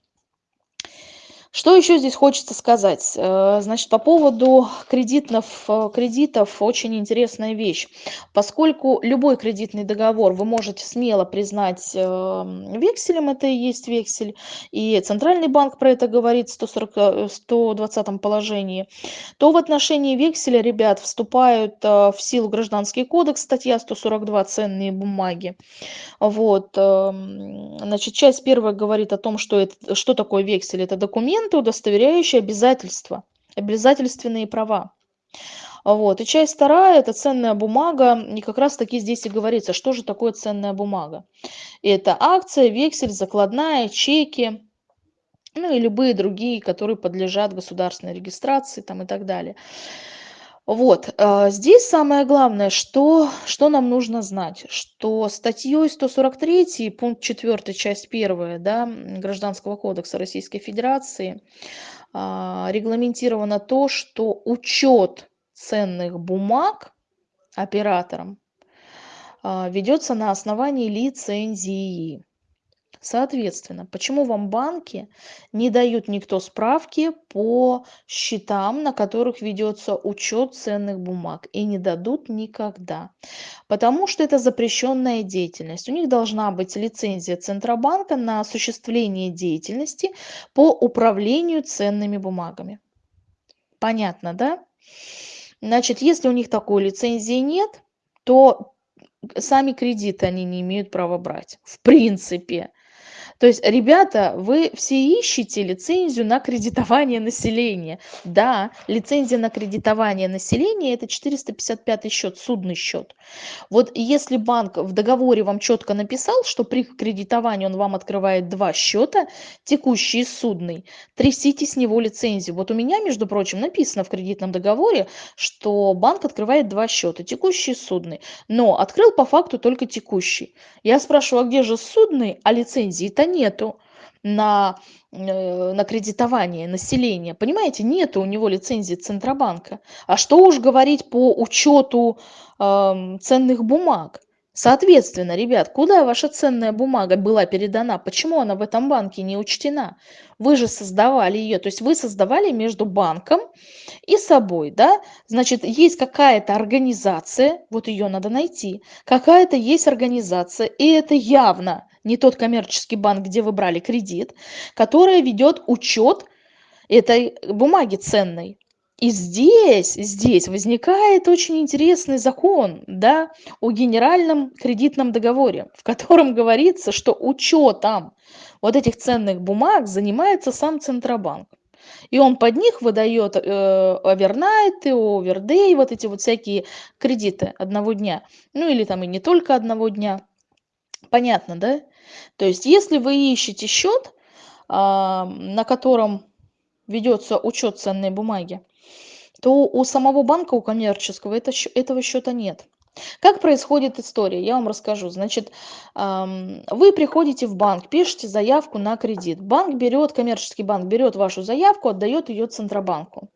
Что еще здесь хочется сказать? Э, значит, по поводу кредитов, э, кредитов очень интересная вещь. Поскольку любой кредитный договор вы можете смело признать эм, векселем, это и есть вексель, и Центральный банк про это говорит в 140, 120 положении, то в отношении векселя, ребят, вступают э, в силу Гражданский кодекс, статья 142 «Ценные бумаги». Вот, эм, значит, часть первая говорит о том, что, это, что такое вексель. Это документ, документы, удостоверяющие обязательства, обязательственные права. Вот. И часть вторая – это ценная бумага. И как раз таки здесь и говорится, что же такое ценная бумага. Это акция, вексель, закладная, чеки, ну и любые другие, которые подлежат государственной регистрации там, и так далее. Вот, а, здесь самое главное, что что нам нужно знать, что статьей 143, пункт 4, часть 1, да, Гражданского кодекса Российской Федерации а, регламентировано то, что учет ценных бумаг оператором а, ведется на основании лицензии. Соответственно, почему вам банки не дают никто справки по счетам, на которых ведется учет ценных бумаг, и не дадут никогда? Потому что это запрещенная деятельность. У них должна быть лицензия Центробанка на осуществление деятельности по управлению ценными бумагами. Понятно, да? Значит, если у них такой лицензии нет, то сами кредиты они не имеют права брать. В принципе. То есть, ребята, вы все ищете лицензию на кредитование населения. Да, лицензия на кредитование населения – это 455 счет, судный счет. Вот если банк в договоре вам четко написал, что при кредитовании он вам открывает два счета, текущий и судный, трясите с него лицензию. Вот у меня, между прочим, написано в кредитном договоре, что банк открывает два счета, текущий и судный. Но открыл по факту только текущий. Я спрашиваю, а где же судный, а лицензии-то нету на, э, на кредитование населения. Понимаете, нету у него лицензии Центробанка. А что уж говорить по учету э, ценных бумаг? Соответственно, ребят, куда ваша ценная бумага была передана? Почему она в этом банке не учтена? Вы же создавали ее, то есть вы создавали между банком и собой, да? Значит, есть какая-то организация, вот ее надо найти, какая-то есть организация, и это явно не тот коммерческий банк, где вы брали кредит, которая ведет учет этой бумаги ценной. И здесь, здесь возникает очень интересный закон да, о генеральном кредитном договоре, в котором говорится, что учетом вот этих ценных бумаг занимается сам Центробанк. И он под них выдает э, овернайты, овердей, вот эти вот всякие кредиты одного дня. Ну или там и не только одного дня. Понятно, да? То есть если вы ищете счет, а, на котором ведется учет ценной бумаги, то у самого банка, у коммерческого, это, этого счета нет. Как происходит история? Я вам расскажу. Значит, вы приходите в банк, пишете заявку на кредит. Банк берет, коммерческий банк берет вашу заявку, отдает ее Центробанку.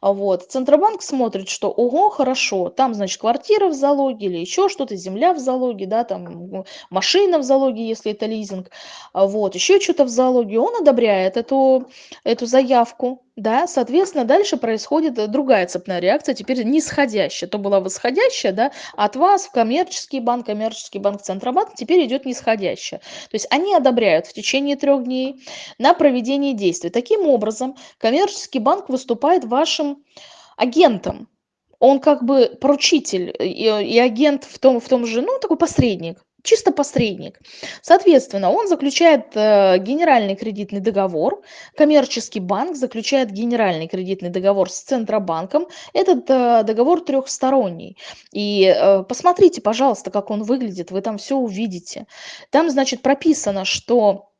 Вот. Центробанк смотрит, что ого, хорошо, там, значит, квартира в залоге или еще что-то, земля в залоге, да, там машина в залоге, если это лизинг, вот, еще что-то в залоге, он одобряет эту, эту заявку, да, соответственно, дальше происходит другая цепная реакция, теперь нисходящая. То была восходящая, да, от вас в коммерческий банк, коммерческий банк, Центробанк, теперь идет нисходящая. То есть они одобряют в течение трех дней на проведение действий. Таким образом, коммерческий банк выступает вашим агентом. Он как бы поручитель и, и агент в том, в том же, ну, такой посредник чисто посредник. Соответственно, он заключает э, генеральный кредитный договор, коммерческий банк заключает генеральный кредитный договор с Центробанком. Этот э, договор трехсторонний. И э, посмотрите, пожалуйста, как он выглядит, вы там все увидите. Там, значит, прописано, что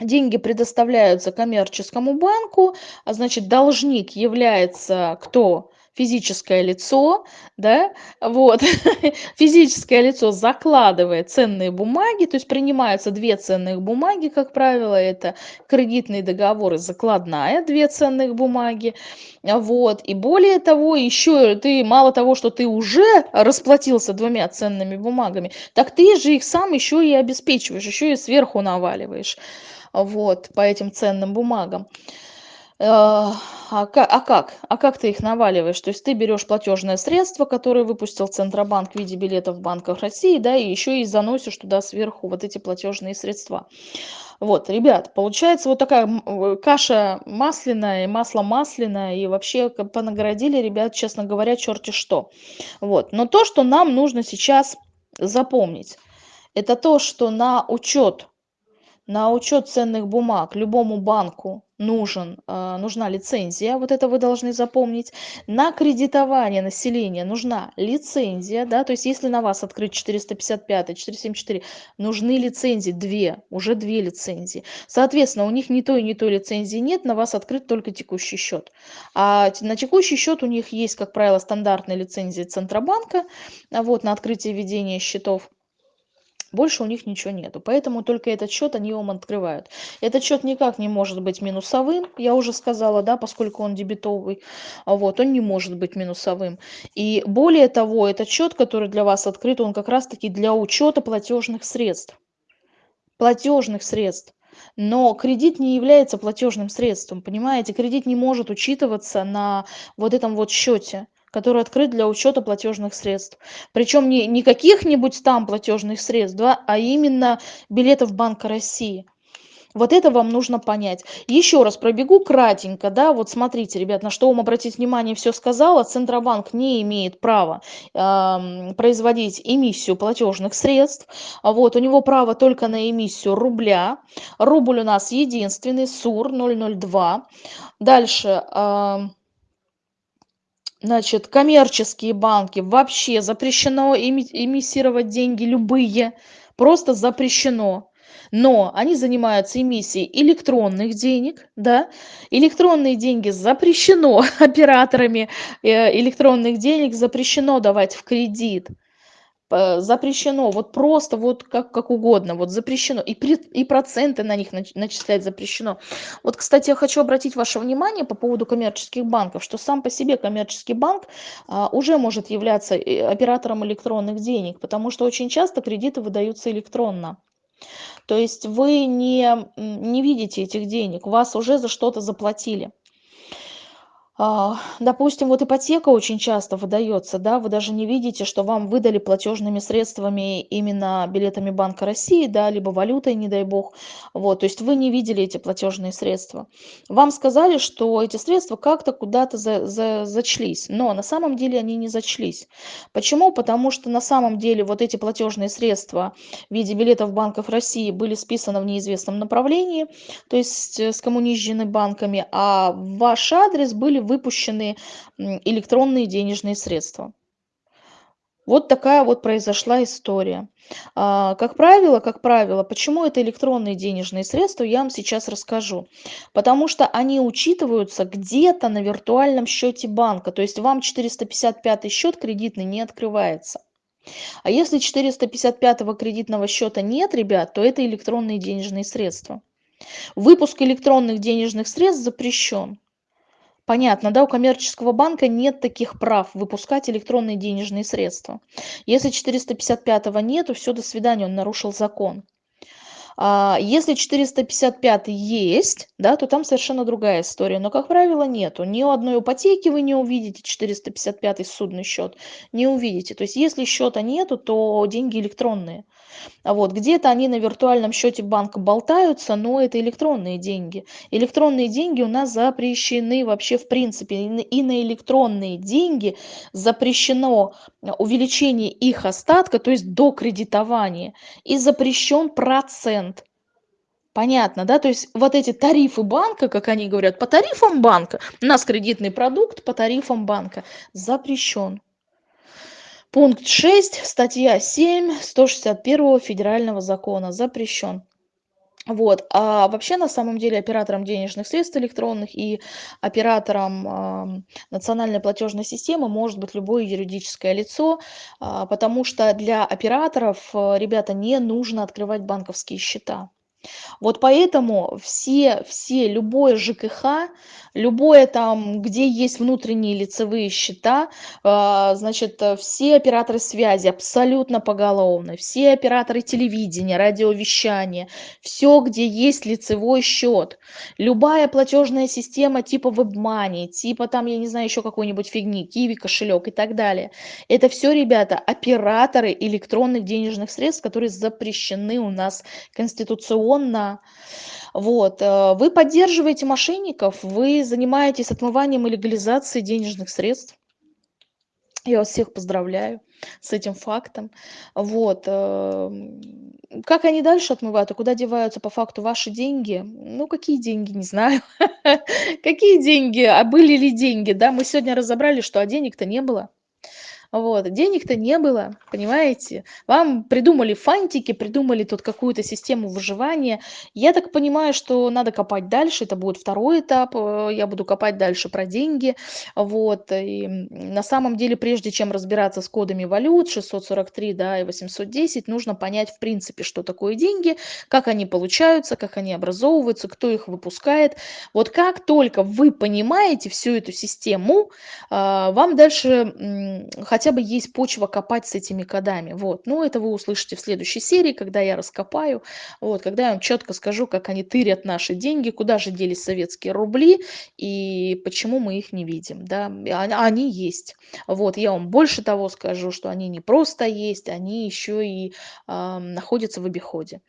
деньги предоставляются коммерческому банку, а значит, должник является кто? Физическое лицо, да, вот, физическое лицо закладывает ценные бумаги, то есть принимаются две ценных бумаги, как правило, это кредитный договор и закладная, две ценных бумаги, вот, и более того, еще ты, мало того, что ты уже расплатился двумя ценными бумагами, так ты же их сам еще и обеспечиваешь, еще и сверху наваливаешь, вот, по этим ценным бумагам. Э, а, а как? А как ты их наваливаешь? То есть ты берешь платежное средство, которое выпустил Центробанк в виде билетов в банках России, да, и еще и заносишь туда сверху вот эти платежные средства. Вот, ребят, получается вот такая э, каша масляная, масло масляное, и вообще понаградили ребят, честно говоря, черти что. Вот, но то, что нам нужно сейчас запомнить, это то, что на учет на учет ценных бумаг любому банку нужен, э, нужна лицензия, вот это вы должны запомнить. На кредитование населения нужна лицензия, да, то есть если на вас открыть 455, 474, нужны лицензии, две, уже две лицензии. Соответственно, у них ни той, ни той лицензии нет, на вас открыт только текущий счет. А на текущий счет у них есть, как правило, стандартная лицензия Центробанка, вот, на открытие ведения счетов больше у них ничего нету. Поэтому только этот счет они вам открывают. Этот счет никак не может быть минусовым, я уже сказала, да, поскольку он дебетовый. Вот, он не может быть минусовым. И более того, этот счет, который для вас открыт, он как раз-таки для учета платежных средств. Платежных средств. Но кредит не является платежным средством, понимаете? Кредит не может учитываться на вот этом вот счете который открыт для учета платежных средств. Причем не, не каких-нибудь там платежных средств, да, а именно билетов Банка России. Вот это вам нужно понять. Еще раз пробегу кратенько, да, вот смотрите, ребят, на что вам обратить внимание, все сказала. Центробанк не имеет права э, производить эмиссию платежных средств. Вот, у него право только на эмиссию рубля. Рубль у нас единственный, СУР 002. Дальше... Э, Значит, коммерческие банки. Вообще запрещено эмиссировать деньги любые, просто запрещено. Но они занимаются эмиссией электронных денег, да, электронные деньги запрещено операторами э, электронных денег, запрещено давать в кредит запрещено, вот просто вот как, как угодно, вот запрещено, и, при, и проценты на них начислять запрещено. Вот, кстати, я хочу обратить ваше внимание по поводу коммерческих банков, что сам по себе коммерческий банк а, уже может являться э, оператором электронных денег, потому что очень часто кредиты выдаются электронно. То есть вы не, не видите этих денег, вас уже за что-то заплатили. А, допустим, вот ипотека очень часто выдается, да, вы даже не видите, что вам выдали платежными средствами именно билетами Банка России, да, либо валютой, не дай бог. Вот, то есть вы не видели эти платежные средства. Вам сказали, что эти средства как-то куда-то за, за, зачлись, но на самом деле они не зачлись. Почему? Потому что на самом деле вот эти платежные средства в виде билетов Банков России были списаны в неизвестном направлении, то есть э, скоммунизжены банками, а ваш адрес были выпущены электронные денежные средства. Вот такая вот произошла история. А, как правило, как правило, почему это электронные денежные средства, я вам сейчас расскажу. Потому что они учитываются где-то на виртуальном счете банка. То есть вам 455 счет кредитный не открывается. А если 455 кредитного счета нет, ребят, то это электронные денежные средства. Выпуск электронных денежных средств запрещен. Понятно, да, у коммерческого банка нет таких прав выпускать электронные денежные средства. Если 455 нету, все, до свидания, он нарушил закон. А, если 455 есть, да, то там совершенно другая история. Но, как правило, нету. Ни у одной ипотеки вы не увидите 455 судный счет. Не увидите. То есть, если счета нету, то деньги электронные. А вот где-то они на виртуальном счете банка болтаются, но это электронные деньги. Электронные деньги у нас запрещены вообще в принципе. И на электронные деньги запрещено увеличение их остатка, то есть до кредитования. И запрещен процент. Понятно, да? То есть вот эти тарифы банка, как они говорят, по тарифам банка, у нас кредитный продукт по тарифам банка запрещен. Пункт 6, статья 7 161 федерального закона запрещен. Вот. А вообще, на самом деле, оператором денежных средств электронных и оператором э, национальной платежной системы может быть любое юридическое лицо, э, потому что для операторов, э, ребята, не нужно открывать банковские счета. Вот поэтому все, все, любое ЖКХ, любое там, где есть внутренние лицевые счета, а, значит, все операторы связи абсолютно поголовно, все операторы телевидения, радиовещания, все, где есть лицевой счет, любая платежная система типа WebMoney, типа там, я не знаю, еще какой-нибудь фигни, Kiwi кошелек и так далее. Это все, ребята, операторы электронных денежных средств, которые запрещены у нас конституционно. Вот. Э, вы поддерживаете мошенников, вы занимаетесь отмыванием и легализацией денежных средств. Я вас всех поздравляю с этим фактом. Вот, эм, как они дальше отмывают и куда деваются по факту ваши деньги? Ну, какие деньги, не знаю. Какие деньги? А были ли деньги? Да, мы сегодня разобрали, что, а денег-то не было. Вот, денег-то не было, понимаете? Вам придумали фантики, придумали тут какую-то систему выживания. Я так понимаю, что надо копать дальше, это будет второй этап, э, я буду копать дальше про деньги. Вот, и на самом деле, прежде чем разбираться с кодами валют 643, да, и 810, нужно понять, в принципе, что такое деньги, как они получаются, как они образовываются, кто их выпускает. Вот как только вы понимаете всю эту систему, а, вам дальше хотя хотя бы есть почва копать с этими кодами. Вот. Ну, это вы услышите в следующей серии, когда я раскопаю, вот, когда я вам четко скажу, как они тырят наши деньги, куда же делись советские рубли и почему мы их не видим. Да? Они есть. Вот, я вам больше того скажу, что они не просто есть, они еще и э, находятся в обиходе.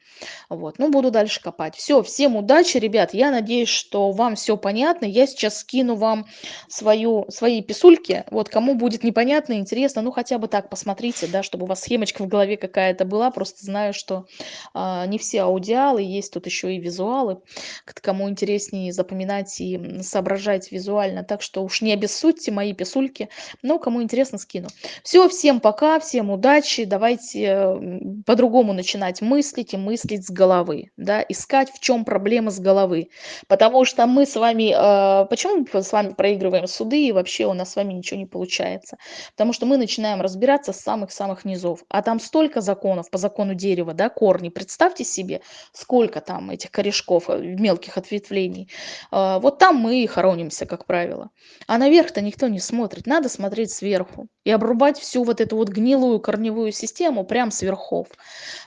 Вот, ну, буду дальше копать. Все, всем удачи, ребят. Я надеюсь, что вам все понятно. Я сейчас скину вам свою, свои писульки. Вот, кому будет непонятно, интересно, интересно, ну хотя бы так посмотрите, да, чтобы у вас схемочка в голове какая-то была. Просто знаю, что а, не все аудиалы, есть тут еще и визуалы, кому интереснее запоминать и соображать визуально. Так что уж не обессудьте мои писульки, но кому интересно, скину. Все, всем пока, всем удачи, давайте по-другому начинать мыслить и мыслить с головы, да, искать в чем проблема с головы. Потому что мы с вами, э, почему мы с вами проигрываем суды и вообще у нас с вами ничего не получается? Потому что мы мы начинаем разбираться с самых-самых низов. А там столько законов по закону дерева, да, корни. Представьте себе, сколько там этих корешков, э, мелких ответвлений. А, вот там мы и хоронимся, как правило. А наверх-то никто не смотрит. Надо смотреть сверху и обрубать всю вот эту вот гнилую корневую систему прям сверхов.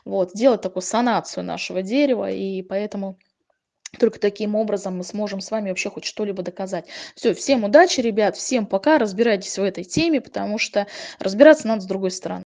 Вот, делать такую санацию нашего дерева. И поэтому только таким образом мы сможем с вами вообще хоть что-либо доказать. Все, всем удачи, ребят, всем пока, разбирайтесь в этой теме, потому что разбираться надо с другой стороны.